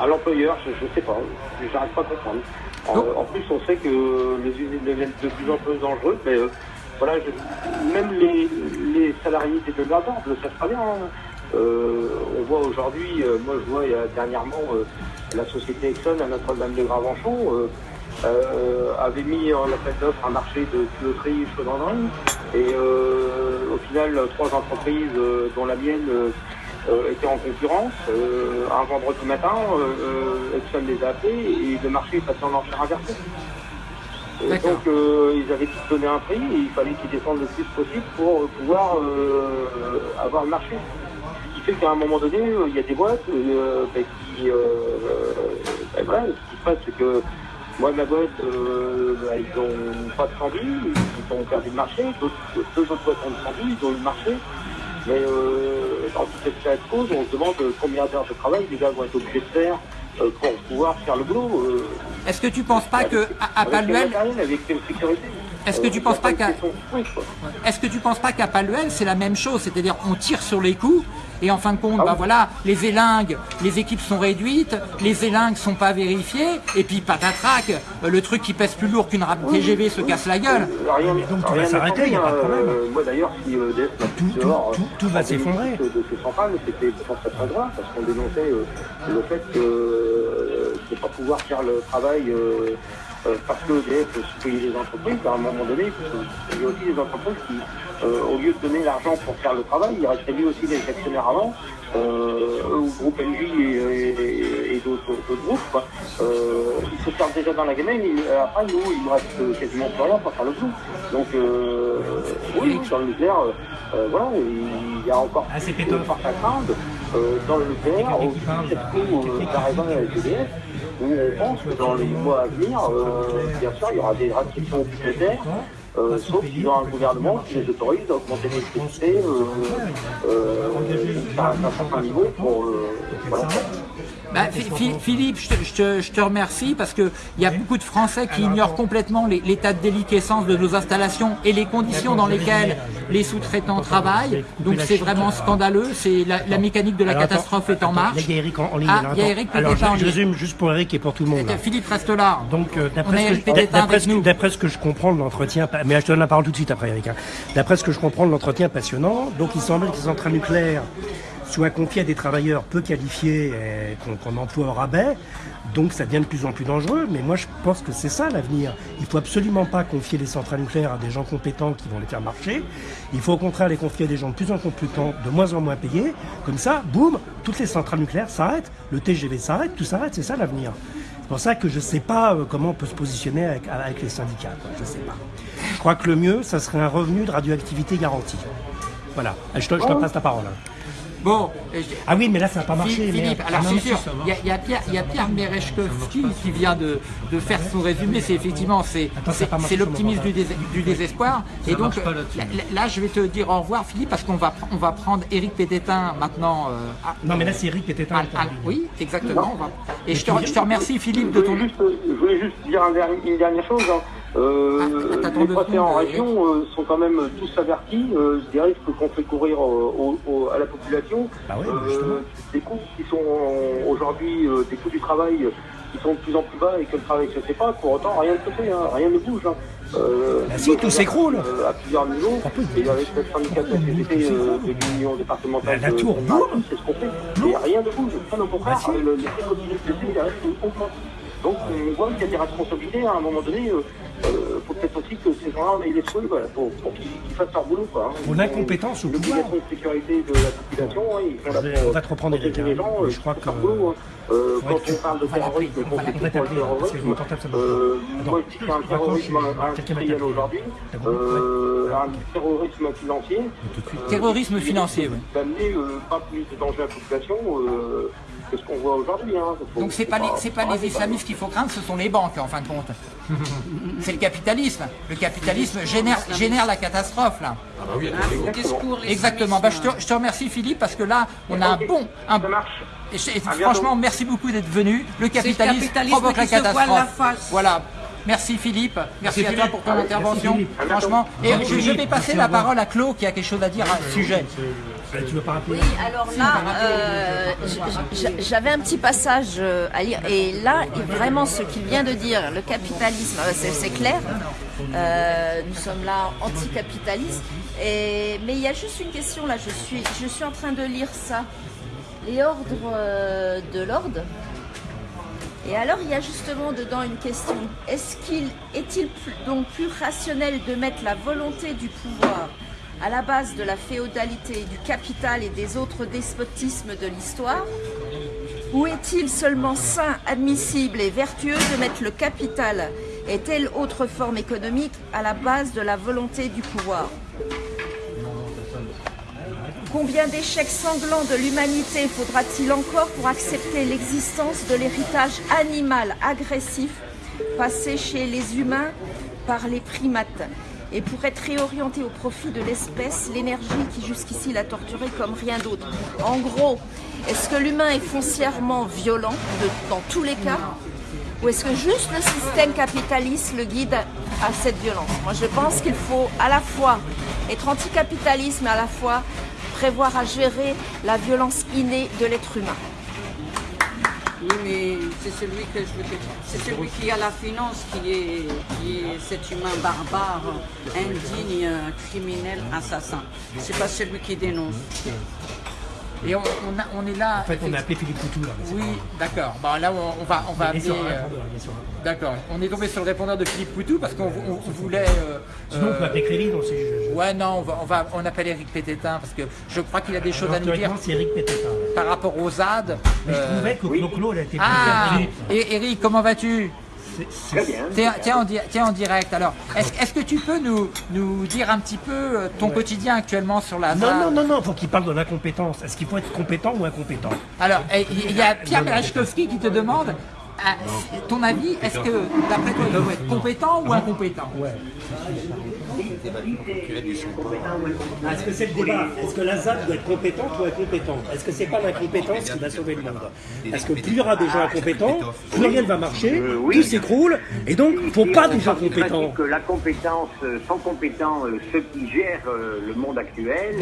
à l'employeur, je, je sais pas, j'arrive pas à comprendre. En, plus, on sait que les usines deviennent de plus en plus dangereuses, mais euh, voilà, je- même les, les salariés des donneurs d'ordre le savent très bien. hein. Euh, on voit aujourd'hui, euh, moi je vois il y a dernièrement euh, la société Exxon à Notre-Dame de Gravenchon euh, avait mis en appel d'offres un marché de tuyauterie chaudronnerie et au final trois entreprises dont la mienne étaient en concurrence. Un vendredi matin, Exxon les a appelés et le marché est passé en enchère inversée. Et donc euh, ils avaient tous donné un prix et il fallait qu'ils descendent le plus possible pour pouvoir euh, avoir le marché. Fait qu'à un moment donné, euh, il y a des boîtes euh, ben, qui... Euh, ben, voilà, ce qui se passe, c'est que moi, ma boîte, euh, ben, ils n'ont pas de tendu, ils ont perdu le marché, d'autres deux autres boîtes ont tendu, ils ont eu le marché. Mais euh, dans toute cette cas de cause, on se demande euh, combien d'heures de travail les gars vont être obligés de faire euh, pour pouvoir faire le boulot. euh, Est-ce que tu penses pas que à, à avec Paluel, avec sécurité Est-ce que tu Euh, penses il pas qu'à- est-ce que tu penses pas qu'à Paluel c'est la même chose, c'est-à-dire on tire sur les coups et en fin de compte, Ah bah oui. voilà, les élingues, les équipes sont réduites, les élingues sont pas vérifiées et puis patatrac, euh, le truc qui pèse plus lourd qu'une rame TGV se casse la gueule. Euh, rien, donc tout rien va s'arrêter, n'est y a pas de problème. Euh, moi d'ailleurs, si euh, EDF m'a Tout- tout- dehors, tout- tout va s'effondrer. De ces centrales, c'était ça très grave, parce qu'on dénonçait euh, le fait que euh, de ne pas pouvoir faire le travail euh, parce que EDF payait les entreprises, à un moment donné, il y a aussi des entreprises qui, euh, au lieu de donner l'argent pour faire le travail, ils rétribuent aussi les actionnaires avant, euh, groupe LG et, et- et d'autres groupes. Quoi. Euh, ils se servent déjà dans la gamelle, et euh, après nous, il nous reste quasiment plus rien pour faire le boulot. Donc euh, oui, dans le nucléaire, voilà, il y a encore Ah, plus de à craindre euh, dans le nucléaire, Quelqu'un au qui parle, cette coup d'arrivant avec EDF, on pense que dans les mois à venir, euh, bien sûr, il y aura des restrictions budgétaires. Euh, sauf qu'ils ont un gouvernement qui les autorise à augmenter l'électricité euh, euh, à un certain niveau pour euh. Bah, Phi- Philippe, je te, je te- je te remercie parce qu'il y a beaucoup de Français qui ignorent complètement l'état de déliquescence de nos installations et les conditions dans lesquelles les sous-traitants travaillent. Donc c'est vraiment scandaleux. C'est la, la mécanique de la Alors, catastrophe attends, est en marche. Il y a Eric en, en ligne. Ah, là, il y a attends. Eric Alors, Pététin en je, ligne. résume juste pour Eric et pour tout le monde. là. Philippe reste là. Donc, euh, d'après ce, que- ce je comprends de l'entretien, mais je te donne la parole tout de suite après, Eric. hein. D'après ce que je comprends de l'entretien passionnant, donc il semble que les centrales nucléaires soient confiées à des travailleurs peu qualifiés et qu'on qu'on emploie au rabais. Donc ça devient de plus en plus dangereux, mais moi je pense que c'est ça l'avenir. Il faut absolument pas confier les centrales nucléaires à des gens compétents qui vont les faire marcher. Il faut au contraire les confier à des gens de plus en plus compétents, de moins en moins payés. Comme ça, boum, toutes les centrales nucléaires s'arrêtent, le TGV s'arrête, tout s'arrête, c'est ça l'avenir. C'est pour ça que je ne sais pas euh, comment on peut se positionner avec, avec les syndicats. quoi. Je ne sais pas. Je crois que le mieux, ça serait un revenu de radioactivité garanti. Voilà. Je te, je te passe la parole. Bon, Ah oui, mais là, ça n'a pas marché. Philippe, alors Ah c'est sûr, il y a, il y a Pierre, il y a Pierre Merechkovski qui vient de, de faire son résumé, c'est effectivement c'est l'optimisme du, dés- du désespoir. Et donc là, là, je vais te dire au revoir Philippe parce qu'on va, on va prendre Eric Pététin maintenant. euh, à- Non, mais là, c'est Eric qui était à- à- oui, exactement. on va- Et je te, je te remercie Philippe de Je ton... voulais juste, je voulais juste dire une dernière chose. hein. Euh, Ah, les secondes, en région euh, sont quand même tous avertis euh, des risques qu'on fait courir euh, au- au- à la population. Bah oui, des coûts qui sont euh, aujourd'hui, euh, des coûts du travail euh, qui sont de plus en plus bas et que le travail ne se fait pas. Pour autant, rien ne se fait, hein, rien ne bouge. hein. Euh, Bah si, tout s'écroule. euh, à plusieurs niveaux. Et avec le syndicat de la CGT euh, de l'Union départementale La- la tour, de- boum. c'est ce qu'on fait. Et rien ne bouge. Bien au contraire, Bah si. le- les prix cotisés de CGT, ils restent constants. Donc on voit qu'il y a des responsabilités à un moment donné. Euh, euh, faut peut-être aussi que ces gens-là on aient les voilà, pour, pour qu'ils fassent leur boulot. Quoi, hein. Pour l'incompétence au pouvoir. de sécurité de la population, hein, ils font Je vais- la- on va te reprendre, protéger Eric, les hein. gens, euh, Je crois que- boulot, hein. Euh, quand on parle de terrorisme, on va l'appeler. parce que mon terrorisme, euh, moi je dis industriel aujourd'hui, euh, un terrorisme financier. Terrorisme financier, oui. D'amener pas plus de danger à la population que ce qu'on voit aujourd'hui. Hein. Donc c'est faut pas les, pas islamistes qu'il faut craindre, ce sont les banques en fin de compte. C'est le capitalisme. Le capitalisme génère, génère la catastrophe là. Un discours Exactement. Bah, je, te, je te remercie Philippe parce que là on a un bon, un, Ça marche. Et je- et bientôt. franchement, merci beaucoup d'être venu. Le capitalisme, capitalisme provoque la catastrophe. la face. Voilà. Merci Philippe. Merci, à toi pour ton intervention. Franchement. Et je, je vais passer la parole à Claude qui a quelque chose à dire à ce sujet. Euh, Tu veux pas rappeler Oui, alors là, euh, j'avais un petit passage euh, à lire. Et là, vraiment, ce qu'il vient de dire, le capitalisme, c'est clair. Euh, nous sommes là anticapitalistes. Et, mais il y a juste une question là. Je suis, je suis en train de lire ça. Les ordres de l'ordre. Et alors, il y a justement dedans une question. Est-ce qu'il est-il donc plus rationnel de mettre la volonté du pouvoir à la base de la féodalité, du capital et des autres despotismes de l'histoire Ou est-il seulement sain, admissible et vertueux de mettre le capital et telle autre forme économique à la base de la volonté du pouvoir? Combien d'échecs sanglants de l'humanité faudra-t-il encore pour accepter l'existence de l'héritage animal agressif passé chez les humains par les primates? Et pour être réorienté au profit de l'espèce, l'énergie qui jusqu'ici l'a torturé comme rien d'autre En gros, est-ce que l'humain est foncièrement violent dans tous les cas ou est-ce que juste le système capitaliste le guide à cette violence? Moi, je pense qu'il faut à la fois être anticapitaliste, mais à la fois prévoir à gérer la violence innée de l'être humain. Oui, mais c'est celui qui a la finance qui est, qui est cet humain barbare, indigne, criminel, assassin. C'est pas celui qui dénonce. Et on, on a- on est là. En fait, on a appelé Philippe Coutou là. mais Oui, d'accord. Bon, là, on, on va, on va appeler. euh, D'accord. On est tombé sur le répondeur de Philippe Poutou parce qu'on on- on voulait. euh, Sinon, on peut euh, appeler Créry, donc c'est. je- je- Ouais, non, on, va, on, va, on appelle Eric Pététin parce que je crois qu'il a des choses à nous dire c'est Eric Pététin. par rapport aux ZAD. Mais je trouvais que Clo-Clo, elle a été plus Ah. Et Eric, comment vas-tu? Très bien. Tiens, tiens, en, tiens, en direct. Alors, est-ce que tu peux nous, nous dire un petit peu euh, ton quotidien actuellement sur la Non, non, non, non, faut qu'il parle de l'incompétence. Est-ce qu'il faut être compétent ou incompétent? Alors, eh, il y a Pierre Merechkovski qui te demande ah, ton avis, est-ce que, d'après toi, il faut être compétent ou incompétent? Ouais. Est-ce que c'est le débat? Est-ce que la ZAD doit être compétente ou incompétente? Est-ce que c'est pas l'incompétence qui va sauver le monde? Parce que plus il y aura des gens incompétents, plus rien ne va marcher, Euh, tout s'écroule, et donc il ne faut pas des gens compétents. que la compétence, euh, sont compétents euh, ceux qui gèrent euh, le monde actuel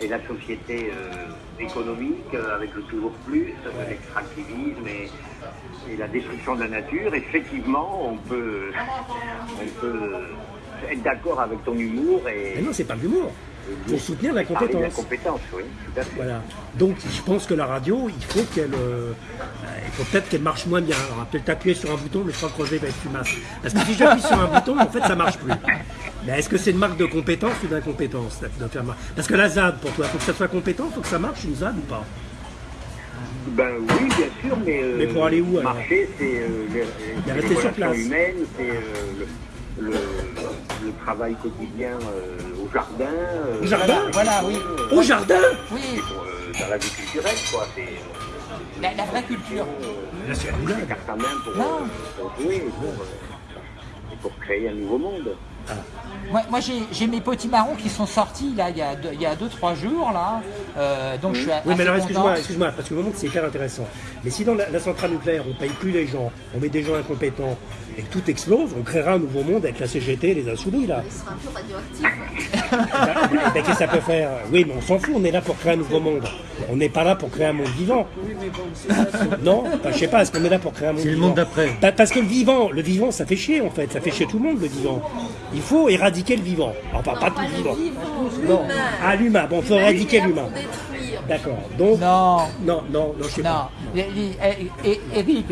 et, la société euh, économique euh, avec le toujours plus, euh, l'extractivisme et, et la destruction de la nature. Effectivement, on peut, on peut être d'accord avec ton humour et, Mais non, c'est pas l'humour. Il faut soutenir la de la compétence. compétence, oui, tout à fait. Voilà. Donc je pense que la radio, il faut qu'elle, euh, il faut peut-être qu'elle marche moins bien. Va peut-être appuyer sur un bouton, mais je crois que Roger va être fumasse. Parce que si j'appuie sur un bouton, en fait, ça marche plus. Mais est-ce que c'est une marque de compétence ou d'incompétence Parce que la ZAD, pour toi, faut que ça soit compétent, faut que ça marche une ZAD ou pas? Ben oui, bien sûr, mais, euh, Mais pour aller où, alors? Marcher, c'est euh, les, Il les sur place. humaines, c'est euh, le, le, le travail quotidien euh, au jardin. euh, Au jardin Voilà, oui. Au jardin Oui, euh, dans la vie culturelle, quoi. C'est euh, la, la vraie culture. Là, c'est la boulade. la carte à main pour, Non. euh, pour jouer, pour, euh, et pour créer un nouveau monde. Moi, moi, j'ai j'ai mes petits marrons qui sont sortis là il y a deux, il y a deux trois jours là. Euh, donc je suis Oui, mais alors excuse-moi, excuse-moi, parce que le moment c'est hyper intéressant. Mais si dans la, la centrale nucléaire, on paye plus les gens, on met des gens incompétents et que tout explose, on créera un nouveau monde avec la CGT et les insoumis là. Ce sera un peu radioactif. Ben, ben, qu'est-ce que ça peut faire? Oui, mais on s'en fout, on est là pour créer un nouveau monde. On n'est pas là pour créer un monde vivant. Non Enfin, Je sais pas, est-ce qu'on est là pour créer un monde C'est le monde d'après. Pa- Parce que le vivant, le vivant, ça fait chier en fait, ça fait chier tout le monde le vivant. Il faut éradiquer le vivant. Enfin, pas tout le vivant. Non. Ah, l'humain, bon, il faut éradiquer l'humain. D'accord. Donc, Non, non, non, non, je sais non. pas. Les- les- eh, eh, Eric,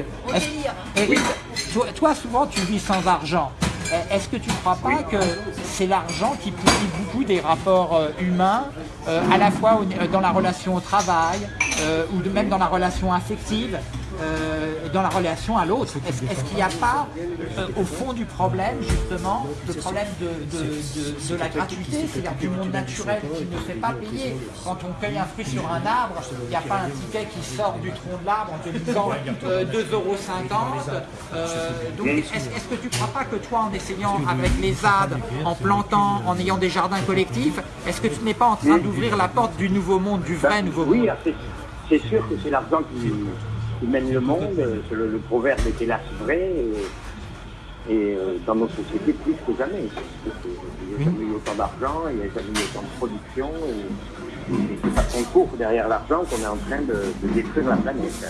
toi, toi, souvent tu vis sans argent. Eh, Est-ce que tu ne crois pas que c'est l'argent qui pourrit beaucoup des rapports euh, humains, euh, à la fois euh, dans la relation au travail, euh, ou de- même dans la relation affective, euh, dans la relation à l'autre. Est-ce qu'il n'y a pas, euh, au fond du problème, justement, le problème de, de- de- de la gratuité, c'est-à-dire du monde naturel qui ne fait pas payer. Quand on cueille un fruit sur un arbre, il n'y a pas un ticket qui sort du tronc de l'arbre en te disant euh, 2,50 euros. Euh, donc, est-ce que tu ne crois pas que toi, en essayant avec les ZAD, en plantant, en ayant des jardins collectifs, est-ce que tu n'es pas en train d'ouvrir la porte du nouveau monde, du vrai nouveau Oui, monde? c'est c'est sûr que c'est l'argent qui, qui mène le monde. Le, le proverbe est hélas vrai. Et, et, euh, dans nos sociétés, plus que jamais. Il n'y a jamais eu autant d'argent, il n'y a jamais eu autant de production. Et, et c'est parce qu'on court derrière l'argent qu'on est en train de, de détruire la planète.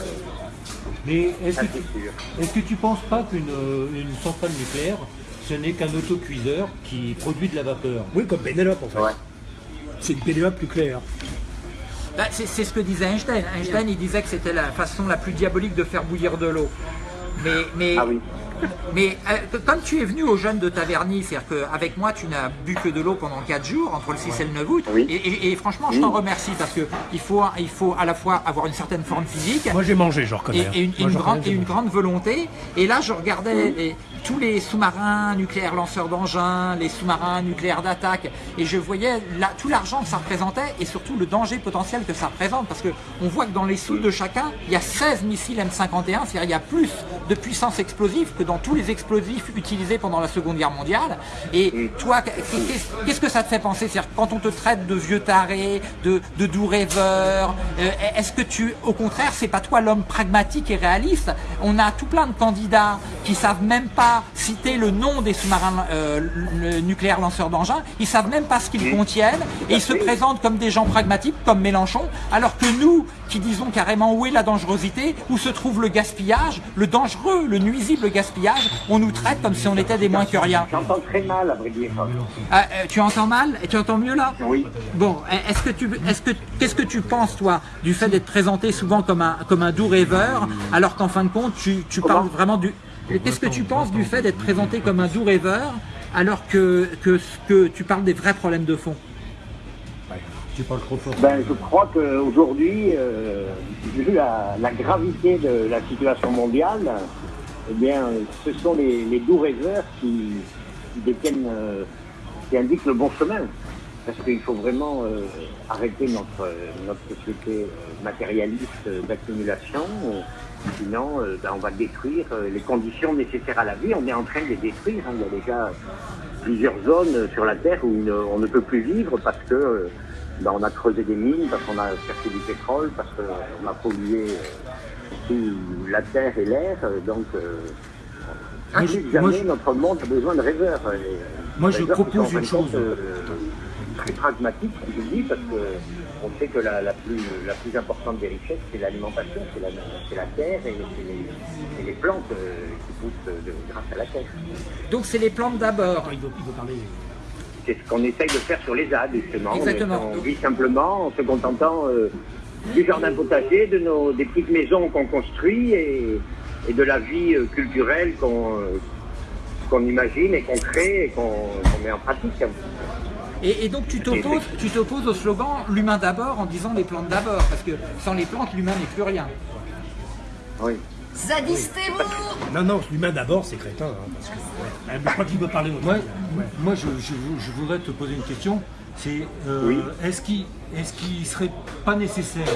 Mais est-ce que, est-ce que tu penses pas qu'une euh, une centrale nucléaire, ce n'est qu'un autocuiseur qui produit de la vapeur? Oui, comme Pénélope en fait. Ouais. C'est une Pénélope plus claire. Bah, c'est ce que disait Einstein. Einstein, il disait que c'était la façon la plus diabolique de faire bouillir de l'eau. Mais, mais, Ah oui. mais euh, comme tu es venu aux jeunes de Taverny, c'est-à-dire qu'avec moi, tu n'as bu que de l'eau pendant 4 jours, entre le 6 et le 9 août, Oui. et, et- et franchement, je t'en remercie parce qu'il faut, il faut à la fois avoir une certaine forme physique, Moi j'ai mangé, je et, reconnais. et une, Moi, et une je grande, reconnais, et une j'ai grande volonté. Et là, je regardais tous les sous-marins nucléaires lanceurs d'engins, les sous-marins nucléaires d'attaque, et je voyais tout l'argent que ça représentait et surtout le danger potentiel que ça représente. Parce qu'on voit que dans les sous de chacun, il y a 16 missiles M51, c'est-à-dire il y a plus de puissance explosive que dans tous les explosifs utilisés pendant la Seconde Guerre mondiale. Et toi, qu'est-ce qu'est-ce que ça te fait penser? C'est-à-dire quand on te traite de vieux taré, de, de doux rêveur, euh, est-ce que tu, au contraire, c'est pas toi l'homme pragmatique et réaliste? On a tout plein de candidats qui savent même pas citer le nom des sous-marins euh, nucléaires lanceurs d'engins, ils savent même pas ce qu'ils contiennent et ils se présentent comme des gens pragmatiques, comme Mélenchon, alors que nous, qui disons carrément où est la dangerosité, où se trouve le gaspillage, le dangereux, le nuisible gaspillage, on nous traite comme si on était des moins que rien. J'entends très mal, à vrai dire. Ah, euh, tu entends mal Et tu entends mieux là? Oui. Bon, est-ce que tu, est-ce que, qu'est-ce que tu penses toi du fait d'être présenté souvent comme un, comme un doux rêveur, alors qu'en fin de compte tu, tu parles vraiment du, qu'est-ce que tu penses du fait d'être présenté comme un doux rêveur, alors que, que, que tu parles des vrais problèmes de fond? Tu parles trop fort. Ben, je crois qu'aujourd'hui, euh, vu la, la gravité de la situation mondiale, eh bien, ce sont les, les doux rêveurs qui, qui détiennent, euh, qui indiquent le bon chemin. Parce qu'il faut vraiment euh, arrêter notre, notre société matérialiste d'accumulation. Euh, sinon, euh, ben, on va détruire euh, les conditions nécessaires à la vie. On est en train de les détruire. hein. Il y a déjà plusieurs zones sur la Terre où une- on ne peut plus vivre parce que euh, ben, on a creusé des mines, parce qu'on a cherché du pétrole, parce qu'on a pollué euh, tout la Terre et l'air. euh, Donc, euh, Moi, je- jamais, moi, je- notre monde a besoin de rêveurs. euh, Moi, je rêveurs propose une chose. compte, euh, très pragmatique, je dis, parce que on sait que la, la plus, la plus importante des richesses, c'est l'alimentation, c'est la, terre et c'est les, les plantes euh, qui poussent de- grâce à la terre. Donc c'est les plantes d'abord. Il veut, il veut parler. C'est ce qu'on essaye de faire sur les ZAD, justement. Exactement. On, vit simplement en se contentant euh, du jardin potager, de nos, des petites maisons qu'on construit et, et de la vie euh, culturelle qu'on euh, imagine et qu'on crée et qu'on qu'on met en pratique. Et, et donc tu t'opposes, tu t'opposes au slogan l'humain d'abord en disant les plantes d'abord, parce que sans les plantes l'humain n'est plus rien. Oui. Zadistez-vous Non, non, l'humain d'abord, c'est crétin. hein, parce que, ouais. je crois qu'il veut parler. Moi, moi je, je- je voudrais te poser une question. C'est euh, Oui. est-ce qu'il est-ce qu'il serait pas nécessaire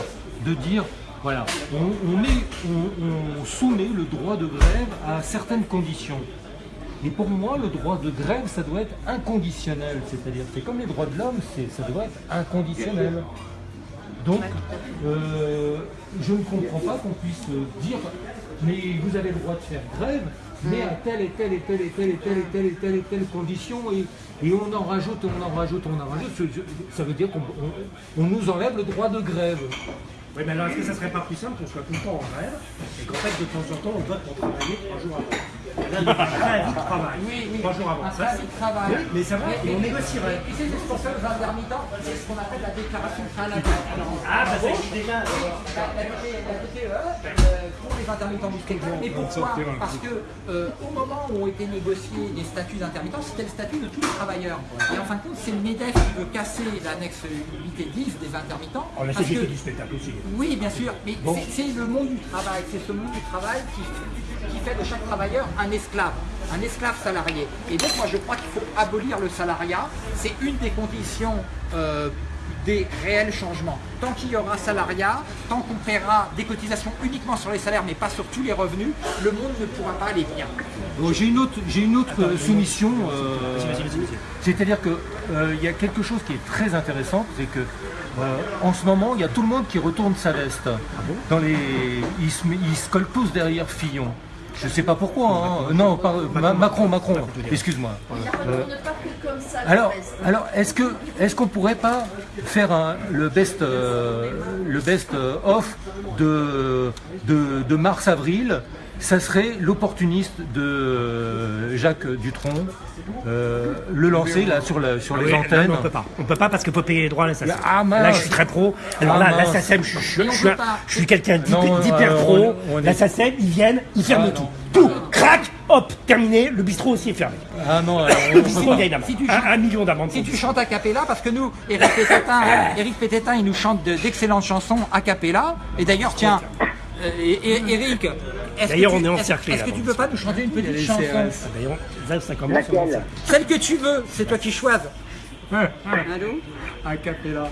de dire voilà, on, on met, on, on soumet le droit de grève à certaines conditions. Et pour moi, le droit de grève, ça doit être inconditionnel. C'est-à-dire, c'est comme les droits de l'homme, ça doit être inconditionnel. Donc, euh, je ne comprends pas qu'on puisse euh, dire, mais vous avez le droit de faire grève, mais à telle et telle et telle et telle et telle et telle et telle et telle condition, et, et on en rajoute, on en rajoute, on en rajoute. Ça veut dire qu'on on- on nous enlève le droit de grève. Oui, mais alors est-ce que ça serait pas plus simple qu'on soit tout le temps en grève et qu'en fait, de temps en temps, on vote pour travailler trois jours avant? Il y a un préavis de travail, trois jours avant. Un Ça, préavis de travail. Oui, mais ça va, et on négocierait. Sais, c'est pour ça intermittents, c'est ce qu'on appelle la déclaration préalable. Ah, bah ça existe déjà. la, la, la DPE, euh, pour les intermittents du spectacle. Et pourquoi Parce que euh, au moment où ont été négociés les statuts d'intermittents, c'était le statut de tous les travailleurs. Et en fin de compte, c'est le MEDEF qui veut casser l'annexe 8 et 10 des intermittents. Oh, la CGT que- du spectacle aussi. oui, bien sûr, mais c'est le monde du travail, c'est ce monde du travail qui, qui fait de chaque travailleur un esclave, un esclave salarié. Et donc moi je crois qu'il faut abolir le salariat, c'est une des conditions euh, des réels changements. Tant qu'il y aura salariat, tant qu'on paiera des cotisations uniquement sur les salaires mais pas sur tous les revenus, le monde ne pourra pas aller bien. Bon, j'ai une autre, j'ai une autre euh, soumission. euh, Vas-y, vas-y, vas-y, vas-y. C'est-à-dire que euh, il y a quelque chose qui est très intéressant, c'est que euh, en ce moment, il y a tout le monde qui retourne sa veste. Dans les, ils se, ils se derrière Fillon. Je sais pas pourquoi. hein. Non, Ma- Macron, Macron. Excuse-moi. Euh, ça. alors, alors est-ce que est-ce qu'on pourrait pas faire un- le best euh, le best euh, off de de, de mars avril ça serait l'opportuniste de euh, Jacques Dutronc euh, le lancer là sur la sur les Oui, là, antennes. non, on peut pas. On peut pas parce qu'il faut payer les droits à la SACEM. Ah, là, je suis très pro. Alors Ah, là, la. SACEM, je, je- je je suis quelqu'un d'hyper euh, pro. on on est- La SACEM, ils viennent, ils ferment Ah, tout. non. Tout, crac, hop, terminé. Le bistrot aussi est fermé. Ah non, alors, on Le bistrot, il y a une amende. Si tu un, million d'amendes. Si tu chantes a cappella, parce que nous, Eric Pététin, Eric il nous chante de- d'excellentes chansons a cappella. Et d'ailleurs, tiens, Eric, D'ailleurs, on est encerclé, Est-ce que tu peux pas nous chanter une petite les chanson. D'ailleurs, là, ça commence. Celle que tu veux, c'est toi qui choisis. Allô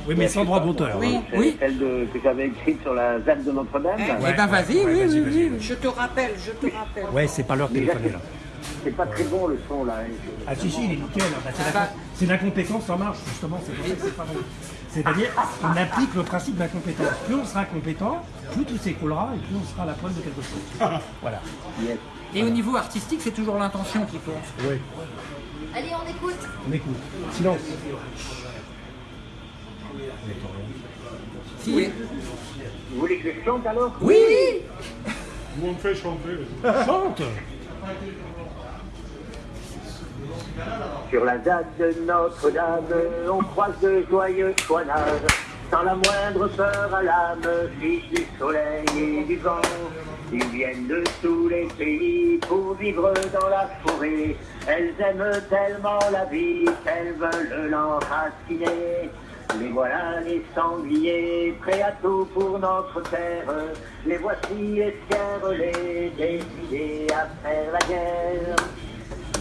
Oui, mais sans droit d'auteur. Oui, hein. Oui. Celle que j'avais écrite sur la ZAD de Notre-Dame. Eh ben vas-y, oui, oui, oui. Je te rappelle, je te rappelle. Ouais, c'est pas l'heure de Déjà, téléphoner là. C'est pas très bon le son là. Ah si si, il est nickel. Bah, c'est, la, c'est l'incompétence en marche justement. C'est pour ça que c'est pas bon. C'est-à-dire, on applique le principe d'incompétence. Plus on sera compétent, plus tout s'écroulera et plus on sera à la pointe de quelque chose. Voilà. Et au niveau artistique, c'est toujours l'intention qui compte. Oui. Allez, on écoute. On écoute. Silence. Si, Vous voulez que je chante alors? Oui, Chante. Sur la ZAD de Notre-Dame, on croise de joyeux chouinades, sans la moindre peur à l'âme, fils du soleil et du vent. Ils viennent de tous les pays pour vivre dans la forêt. Elles aiment tellement la vie qu'elles veulent l'enraciner. Les voilà les sangliers, prêts à tout pour notre terre. Les voici escarrelés, décidés à faire la guerre.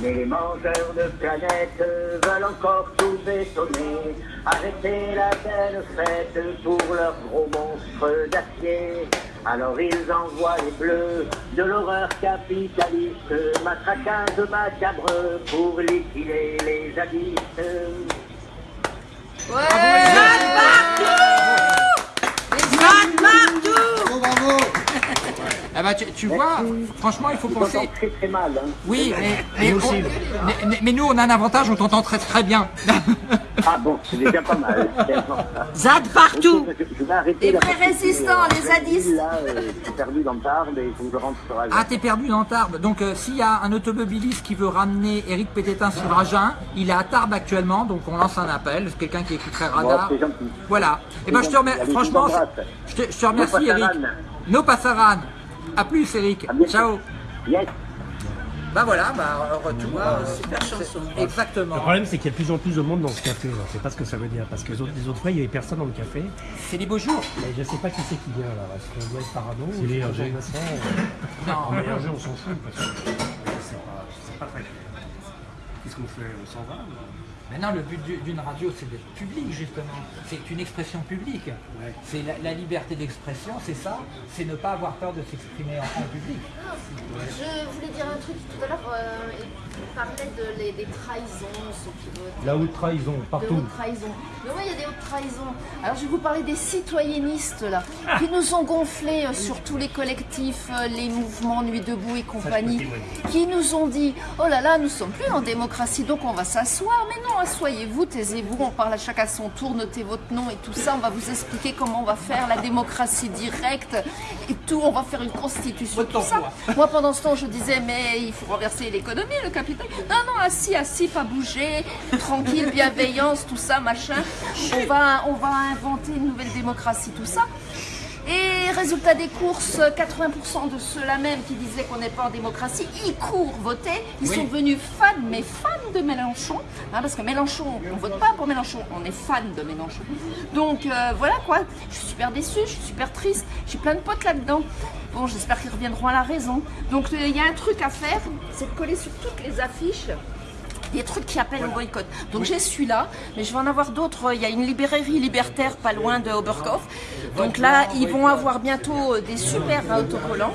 Mais les mangeurs de planètes veulent encore tout bétonner, arrêter la belle fête pour leurs gros monstres d'acier. Alors ils envoient les bleus de l'horreur capitaliste, matraquage macabre pour liquider les zadistes. Bravo, bravo Ah bah, tu, tu vois, franchement, il faut penser. très très mal. Hein. Oui, mais, mais, Nous on- mais- nous, on a un avantage, on t'entend très très bien. Ah bon, c'est déjà pas mal. ZAD partout Je, je vais arrêter Les vrais résistants, euh, les zadistes. Là, euh, je suis perdu dans Tarbes et il faut que je rentre sur Agen. Ah, t'es perdu dans Tarbes. Donc, euh, s'il y a un automobiliste qui veut ramener Eric Pététin sur Agen, il est à Tarbes actuellement, donc on lance un appel. C'est quelqu'un qui écouterait Radar. Bon. Voilà. Et ben, je te remercie. Franchement, je te, je te remercie, Eric. No passaran. À plus, Eric. À. Ciao. Yes. Bah voilà, bah retour. euh, Super chanson. Exactement. Le problème, c'est qu'il y a de plus en plus de monde dans ce café. Je sais pas ce que ça veut dire. Parce que les autres, les autres fois, il y avait personne dans le café. C'est les beaux jours. Je sais pas qui c'est qui vient là. Est-ce qu'on doit être parano C'est les RG. Euh, Non, En RG, on s'en fout. Parce que c'est pas, c'est pas très. Qu'est-ce qu'on fait On s'en va Maintenant, le but du- d'une radio, c'est d'être public, justement. C'est une expression publique. C'est la, la liberté d'expression, c'est ça. C'est ne pas avoir peur de s'exprimer en, en public. Je voulais dire un truc tout à l'heure, euh, il parlait de, les- des trahisons, ceux qui votent. La haute trahison, partout. hautes trahisons. Mais oui, il y a des hautes trahisons. Alors je vais vous parler des citoyennistes là, qui nous ont gonflés euh, sur tous les collectifs, euh, les mouvements Nuit debout et compagnie, qui nous ont dit oh là là, nous sommes plus en démocratie, donc on va s'asseoir. Mais non, asseyez-vous, taisez-vous, on parle à chacun son tour, notez votre nom et tout ça. On va vous expliquer comment on va faire la démocratie directe et tout. On va faire une constitution, tout ça. Moi pendant ce temps, je disais mais il faut renverser l'économie, le capital. Non non, assis, assis, pas bouger, tranquille, bienveillance, tout ça, machin. On va, on va inventer une nouvelle démocratie, tout ça. Et résultat des courses, 80% de ceux-là même qui disaient qu'on n'est pas en démocratie, ils courent voter. Ils sont devenus fans, mais fans de Mélenchon. Hein, parce que Mélenchon, on ne vote pas pour Mélenchon, on est fan de Mélenchon. Donc euh, voilà quoi, je suis super déçue, je suis super triste, j'ai plein de potes là-dedans. Bon, j'espère qu'ils reviendront à la raison. Donc euh, il y a un truc à faire, c'est de coller sur toutes les affiches des trucs qui appellent au boycott. Donc j'ai celui-là, mais je vais en avoir d'autres. Il y a une librairie libertaire pas loin de Oberkauf. Donc là, ils vont avoir bientôt euh, des super autocollants.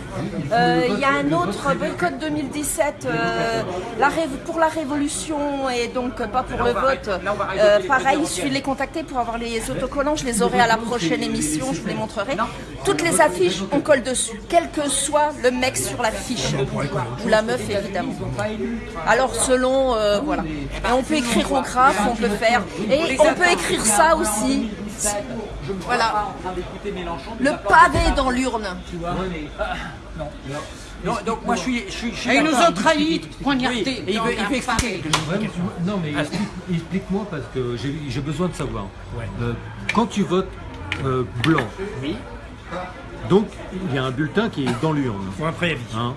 Euh, il y a un autre boycott 2017 euh, la pour la révolution et donc pas pour le vote. Euh, pareil, il suffit de les contacter pour avoir les autocollants. Je les aurai à la prochaine émission, je vous les montrerai. Toutes les affiches, on colle dessus, quel que soit le mec sur l'affiche. Ou la meuf, évidemment. Alors selon, voilà. Et on peut écrire au graphe, on peut faire. Et on peut écrire ça aussi. Voilà. Le pavé dans l'urne. Non, donc moi je suis, je suis, je suis Et ils nous ont trahis, poignardés il veut, il veut expliquer non mais explique- explique-moi parce que j'ai besoin de savoir. Ouais. Euh, quand tu votes euh, blanc, donc il y a un bulletin qui est dans l'urne. Faut un préavis. hein.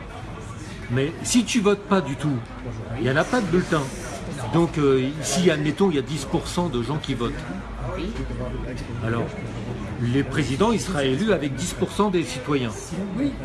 Mais si tu votes pas du tout, il n'y en a pas de bulletin. Donc euh, ici, admettons, il y a 10% de gens qui votent. Alors, les présidents, il sera élu avec 10% des citoyens.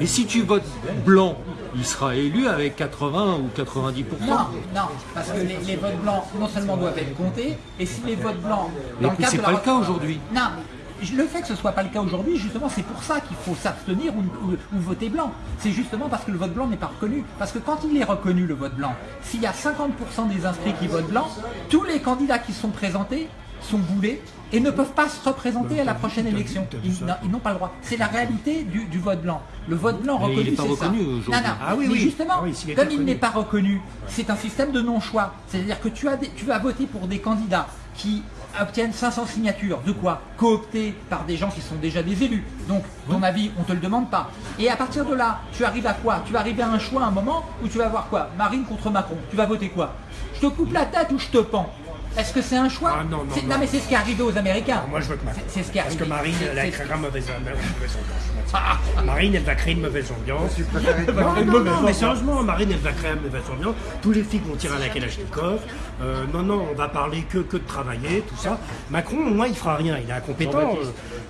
Et si tu votes blanc, il sera élu avec 80 ou 90%. Non, non, parce que les, les votes blancs non seulement doivent être comptés, et si les votes blancs. Mais dans cadre c'est pas le cas aujourd'hui. Non, mais le fait que ce soit pas le cas aujourd'hui, justement, c'est pour ça qu'il faut s'abstenir ou, ou- ou voter blanc. C'est justement parce que le vote blanc n'est pas reconnu. Parce que quand il est reconnu, le vote blanc, s'il y a 50% des inscrits qui votent blanc, tous les candidats qui sont présentés sont boulés et ne peuvent pas se représenter à la prochaine élection. Ils, non, ils n'ont pas le droit. C'est la réalité du, du vote blanc. Le vote blanc Mais reconnu, c'est ça. reconnu. Non, non. Ah oui, mais oui. justement, Ah oui, comme il n'est pas reconnu, c'est un système de non-choix. C'est-à-dire que tu as, des- tu vas voter pour des candidats qui obtiennent 500 signatures. De quoi Cooptés par des gens qui sont déjà des élus. Donc, ton avis, on ne te le demande pas. Et à partir de là, tu arrives à quoi? Tu vas arriver à un choix, à un moment où tu vas voir quoi? Marine contre Macron. Tu vas voter quoi? Je te coupe la tête ou je te pends? Est-ce que c'est un choix Ah, non, non, C'est- non. mais c'est ce qui est arrivé aux Américains. Moi, je vote Macron. C'est- c'est ce qui est Parce que. Marine, elle a créé une mauvaise, mauvaise ambiance. Marine, elle va créer une mauvaise ambiance. Non, Marine non, non, mais sérieusement, Marine, elle va créer une mauvaise ambiance. Tous les flics vont tirer à la Kalachnikov. Euh, non, non, on va parler que, que de travailler, tout ça. Macron, moi, il fera rien. Il est incompétent.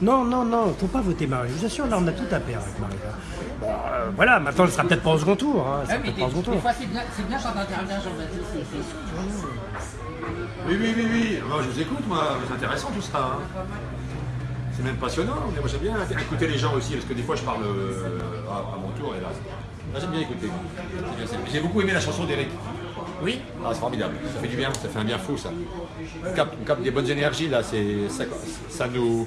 Non, non, non, faut pas voter Marine. Je vous assure, là, on a tout à perdre avec Marine. Bon, euh, voilà, maintenant, elle sera peut-être pas au second tour. Hein. Ah, peut-être des, pas au second des tour. fois, c'est bien, c'est bien quand Jean-Baptiste. Oui, oui, oui, oui. Moi, je vous écoute, moi. C'est intéressant tout ça. hein. c'est même passionnant. Mais moi j'aime bien écouter les gens aussi, parce que des fois je parle euh, à, à mon tour et là, là, j'aime bien écouter. J'ai beaucoup aimé la chanson d'Eric. Oui. Ah, c'est formidable, ça fait du bien, ça fait un bien fou ça. On capte, capte des bonnes énergies là, c'est, ça, ça nous,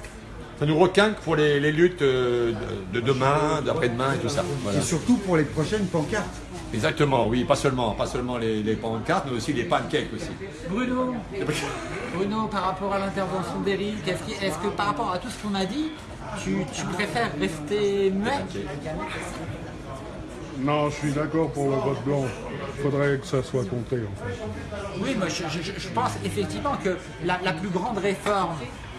ça nous requinque pour les, les luttes euh, de, de demain, d'après-demain et tout ça. Voilà. Et surtout pour les prochaines pancartes. Exactement, oui, pas seulement, pas seulement les, les pancartes, mais aussi les pancakes aussi. Bruno, Bruno, par rapport à l'intervention d'Eric, est-ce que, est-ce que par rapport à tout ce qu'on a dit, tu, tu préfères rester muet? Non, je suis d'accord pour le vote blanc. Il faudrait que ça soit compté en fait. Oui, moi je, je- je pense effectivement que la, la plus grande réforme,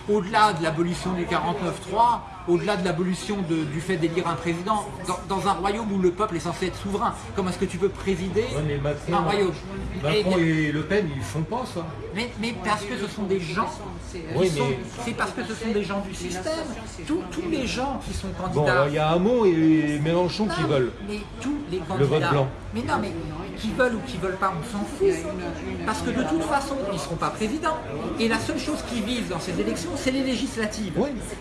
au-delà de l'abolition du 49-3, au-delà de l'abolition du fait d'élire un président, dans, dans un royaume où le peuple est censé être souverain, comment est-ce que tu peux présider Ouais, mais Macron, un royaume Macron Et- et Le Pen, ils font pas ça. mais, mais parce que ce sont des gens, Oui, c'est parce que ce sont des gens du système. Tous, tous les gens qui sont Bon, candidats. il y a Hamon et Mélenchon qui veulent. Mais tous les Le candidats. vote blanc. Mais non, mais qui veulent ou qui veulent pas, on s'en fout. Parce que de toute façon, ils ne seront pas présidents. Et la seule chose qu'ils visent dans ces élections, c'est les législatives.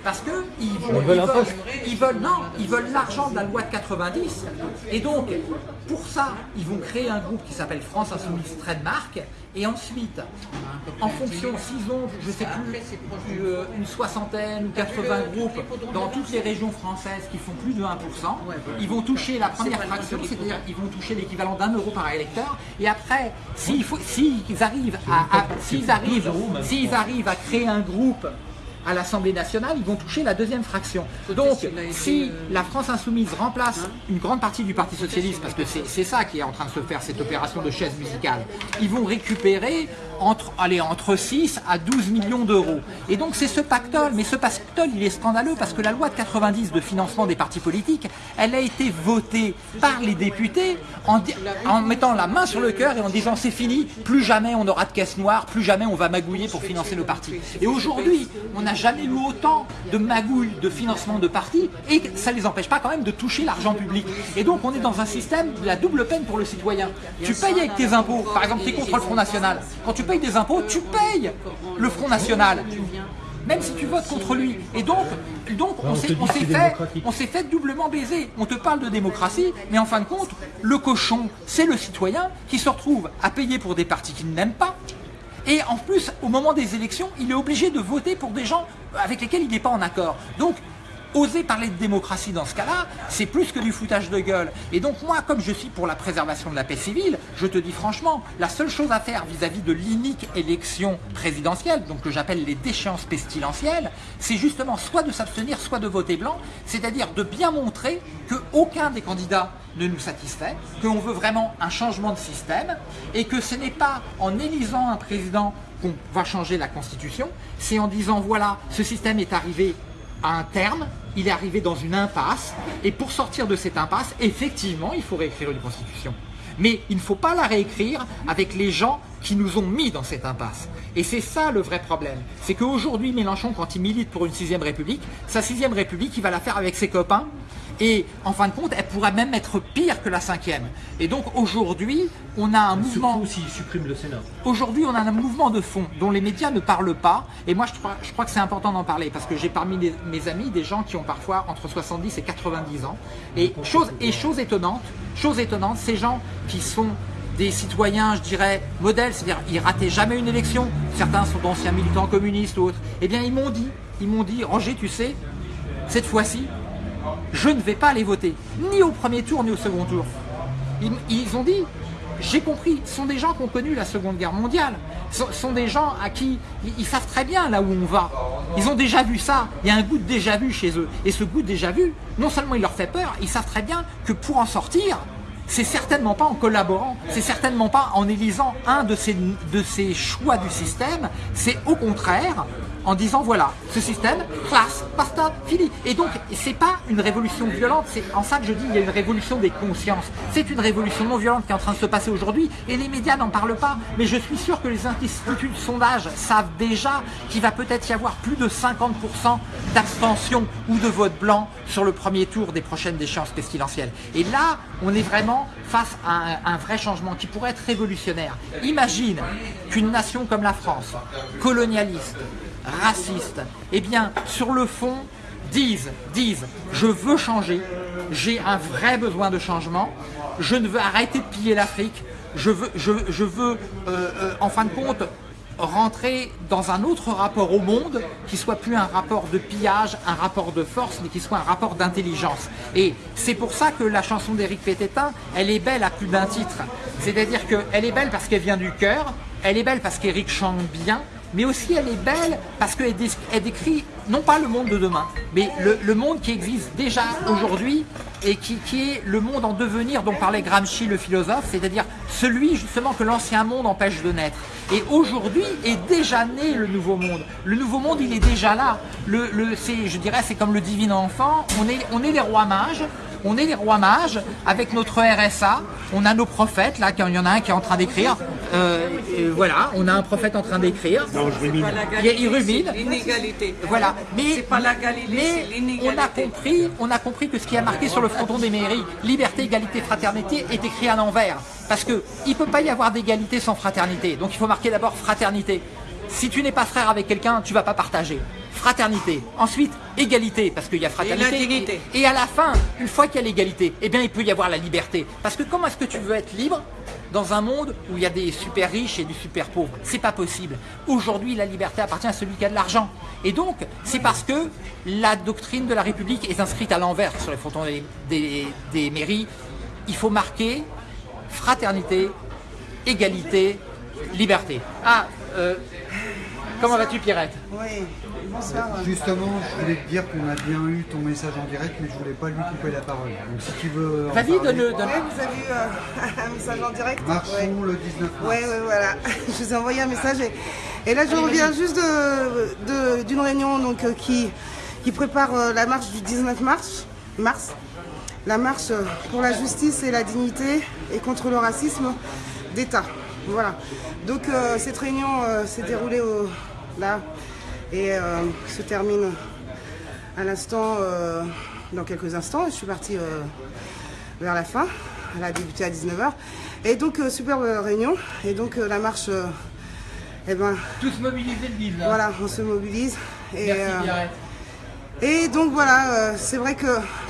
Parce que ils vont, Ils veulent un veulent, poste. ils veulent- non, ils veulent l'argent de la loi de 90. Et donc, pour ça, ils vont créer un groupe qui s'appelle France Insoumise Trademark. Et ensuite, en fonction, s'ils ont, je sais plus, euh, une soixantaine ou 80 groupes dans toutes les régions françaises qui font plus de 1%, ils vont toucher la première fraction, c'est-à-dire ils vont toucher l'équivalent d'un euro par électeur. Et après, s'il faut- s'ils arrivent à, à- s'ils arrivent, s'ils arrivent à créer un groupe à l'Assemblée nationale, ils vont toucher la deuxième fraction. Donc, si la France insoumise remplace une grande partie du Parti socialiste, parce que c'est c'est ça qui est en train de se faire, cette opération de chaise musicale, ils vont récupérer entre, allez, entre 6 à 12 millions d'euros. Et donc, c'est ce pactole. Mais ce pactole, il est scandaleux parce que la loi de 90 de financement des partis politiques, elle a été votée par les députés en, en mettant la main sur le cœur et en disant c'est fini, plus jamais on aura de caisse noire, plus jamais on va magouiller pour financer nos partis. Et aujourd'hui, on n'a jamais eu autant de magouilles de financement de partis et ça ne les empêche pas quand même de toucher l'argent public. Et donc on est dans un système de la double peine pour le citoyen. Tu payes avec tes impôts, par exemple tu es contre le Front National. Quand tu payes des impôts, tu payes le Front National. Même si tu votes contre lui. Et donc, donc on s'est fait, démocratique. on s'est fait doublement baiser. On te parle de démocratie, mais en fin de compte, le cochon, c'est le citoyen qui se retrouve à payer pour des partis qu'il n'aime pas. Et en plus, au moment des élections, il est obligé de voter pour des gens avec lesquels il n'est pas en accord. Donc, oser parler de démocratie dans ce cas-là, c'est plus que du foutage de gueule. Et donc moi, comme je suis pour la préservation de la paix civile, je te dis franchement, la seule chose à faire vis-à-vis de l'inique élection présidentielle, donc que j'appelle les déchéances pestilentielles, c'est justement soit de s'abstenir, soit de voter blanc, c'est-à-dire de bien montrer qu'aucun des candidats ne nous satisfait, qu'on veut vraiment un changement de système, et que ce n'est pas en élisant un président qu'on va changer la Constitution, c'est en disant voilà, ce système est arrivé à un terme, il est arrivé dans une impasse, et pour sortir de cette impasse, effectivement, il faut réécrire une constitution. Mais il ne faut pas la réécrire avec les gens qui nous ont mis dans cette impasse. Et c'est ça le vrai problème. C'est qu'aujourd'hui, Mélenchon, quand il milite pour une sixième république, sa sixième république, il va la faire avec ses copains. Et en fin de compte, elle pourrait même être pire que la cinquième. Et donc aujourd'hui, on a un mouvement... Surtout s'ils suppriment le Sénat. Aujourd'hui, on a un mouvement de fond dont les médias ne parlent pas. Et moi, je crois, je crois que c'est important d'en parler parce que j'ai parmi les- mes amis des gens qui ont parfois entre 70 et 90 ans. Et chose, et chose étonnante, chose étonnante, ces gens qui sont des citoyens, je dirais, modèles, c'est-à-dire ils rataient jamais une élection, certains sont d'anciens militants communistes autres, eh bien ils m'ont dit, ils m'ont dit, Roger, tu sais, cette fois-ci, je ne vais pas aller voter, ni au premier tour, ni au second tour. Ils, ont dit, j'ai compris, ce sont des gens qui ont connu la Seconde Guerre mondiale, ce sont, des gens à qui ils, ils savent très bien là où on va. Ils ont déjà vu ça, il y a un goût de déjà vu chez eux. Et ce goût déjà vu, non seulement il leur fait peur, ils savent très bien que pour en sortir, c'est certainement pas en collaborant, c'est certainement pas en élisant un de ces, choix du système, c'est au contraire en disant voilà, ce système, classe, basta, fini. Et donc, c'est pas une révolution violente, c'est en ça que je dis il y a une révolution des consciences. C'est une révolution non violente qui est en train de se passer aujourd'hui et les médias n'en parlent pas. Mais je suis sûr que les instituts de sondage savent déjà qu'il va peut-être y avoir plus de 50% d'abstention ou de vote blanc sur le premier tour des prochaines échéances pestilentielles. Et là, on est vraiment face à un vrai changement qui pourrait être révolutionnaire. Imagine qu'une nation comme la France, colonialiste, racistes, eh bien, sur le fond, disent, disent, je veux changer, j'ai un vrai besoin de changement, je ne veux arrêter de piller l'Afrique, je veux, je, euh, euh, en fin de compte, rentrer dans un autre rapport au monde qui soit plus un rapport de pillage, un rapport de force, mais qui soit un rapport d'intelligence. Et c'est pour ça que la chanson d'Éric Pététin, elle est belle à plus d'un titre. C'est-à-dire qu'elle est belle parce qu'elle vient du cœur, elle est belle parce qu'Éric chante bien, mais aussi elle est belle parce qu'elle dé- elle décrit non pas le monde de demain, mais le, monde qui existe déjà aujourd'hui et qui, est le monde en devenir dont parlait Gramsci le philosophe, c'est-à-dire celui justement que l'ancien monde empêche de naître. Et aujourd'hui est déjà né le nouveau monde. Le nouveau monde, il est déjà là. Je dirais, c'est comme le divin enfant. On est, on est les rois mages. On est les rois mages avec notre RSA. On a nos prophètes là. Il y en a un qui est en train d'écrire. Euh, voilà, on a un prophète en train d'écrire. Non, je rumine. Pas la Il rumine. c'est l'inégalité. Voilà, mais, C'est pas la Galilée, mais c'est l'inégalité. on a compris, on a compris que ce qui a marqué sur le fronton des mairies, liberté, égalité, fraternité, est écrit à l'envers. Parce que il peut pas y avoir d'égalité sans fraternité. Donc il faut marquer d'abord fraternité. Si tu n'es pas frère avec quelqu'un, tu vas pas partager. Fraternité. Ensuite, égalité, parce qu'il y a fraternité. Et, et à la fin, une fois qu'il y a l'égalité, eh bien, il peut y avoir la liberté. Parce que comment est-ce que tu veux être libre dans un monde où il y a des super riches et des super pauvres? C'est pas possible. Aujourd'hui, la liberté appartient à celui qui a de l'argent. Et donc, c'est parce que la doctrine de la République est inscrite à l'envers sur les frontons des, des- des mairies. Il faut marquer fraternité, égalité, liberté. Ah, euh, comment vas-tu Pierrette Oui, bonsoir. Justement, je voulais te dire qu'on a bien eu ton message en direct, mais je voulais pas lui couper la parole. Donc si tu veux. Vas-y, donne-le. Ouais, vous avez eu euh, un message en direct Marchons Ouais. le 19 mars. Ouais, voilà. Je vous ai envoyé un message et, et là je reviens juste de- de- d'une réunion donc, euh, qui, qui prépare euh, la marche du 19 mars, mars. La marche pour la justice et la dignité et contre le racisme d'État. Voilà. Donc euh, cette réunion euh, s'est déroulée au- là et euh, se termine à l'instant, euh, dans quelques instants. Je suis partie euh, vers la fin. Elle a débuté à 19h. Et donc, superbe réunion. Et donc, la marche, eh ben, Tous mobilisés le 19. voilà, on se mobilise. Et, Merci Pierrette. et donc, voilà, c'est vrai que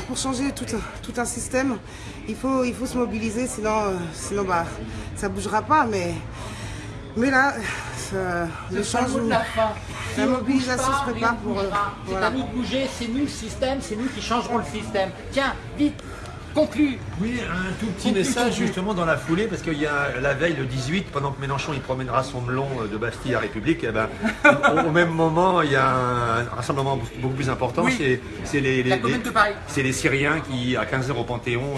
pour changer tout, un- tout un système, il faut, il faut se mobiliser, sinon, sinon bah, ça ne bougera pas. Mais, mais là, le de changement. la. La mobilisation se prépare pour, euh. C'est à nous de bouger, c'est nous le système, c'est nous qui changerons le système. Tiens, vite, conclue. Oui, un tout petit message justement dans la foulée, parce qu'il y a la veille, le 18, pendant que Mélenchon il promènera son melon euh, de Bastille à République, eh ben, au, même moment, il y a un rassemblement beaucoup plus important, Oui. c'est les, les- Syriens qui, à 15h au Panthéon,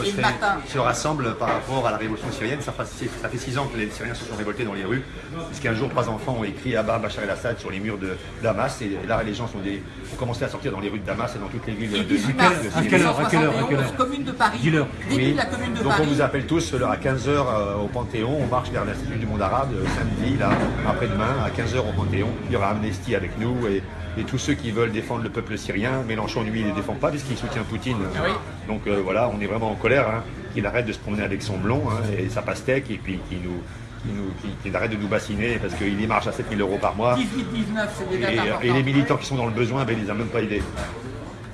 se, rassemblent par rapport à la révolution syrienne. Ça, fait- ça fait six ans que les Syriens se sont révoltés dans les rues, parce qu'un jour, trois enfants ont écrit Abba Bachar el-Assad sur les murs de Damas, et là, les gens sont des- ont commencé à sortir dans les rues de Damas et dans toutes les villes de 18 de mars, Syrie. À quelle heure, à quelle heure, à quelle heure? 1971, commune de Paris. Dis-leur. Début Oui. de la commune de Donc Paris. on vous appelle tous là, à 15h au Panthéon, on marche vers l'Institut du monde arabe euh, samedi, là, après-demain, à 15h au Panthéon. Il y aura Amnesty avec nous et, et tous ceux qui veulent défendre le peuple syrien. Mélenchon, lui, il ne les défend pas puisqu'il soutient Poutine. Ah oui. Donc euh, voilà, on est vraiment en colère hein, qu'il arrête de se promener avec son blond hein, et sa pastèque et puis qu'il nous, qu'il arrête de nous bassiner parce qu'il y marche à 7000 euros par mois. 18-19, c'est Et, les militants qui sont dans le besoin, ben, ils n'ont même pas idée.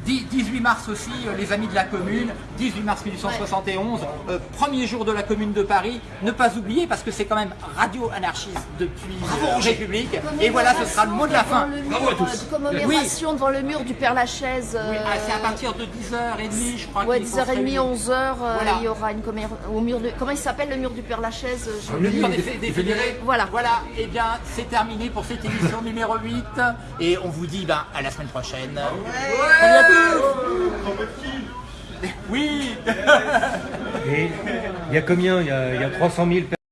10 18 mars aussi, euh, les amis de la commune, 18 mars 1871, euh, premier jour de la commune de Paris. Ne pas oublier parce que c'est quand même radio anarchiste depuis euh, République. Et voilà, ce sera le mot de la fin. Bravo à tous. Commémoration devant le mur du Père Lachaise. Oui, ah, c'est à partir de 10h30, je crois. Ouais, qu'il faut se 10h30, réunir. 11h, euh, Voilà. il y aura une commémoration au mur de... Comment il s'appelle le mur du Père Lachaise mur fédérés. Voilà. Voilà, et bien c'est terminé pour cette émission numéro 8. Et on vous dit ben, à la semaine prochaine. Oui. Et il y a combien? Il y y a 300 000 personnes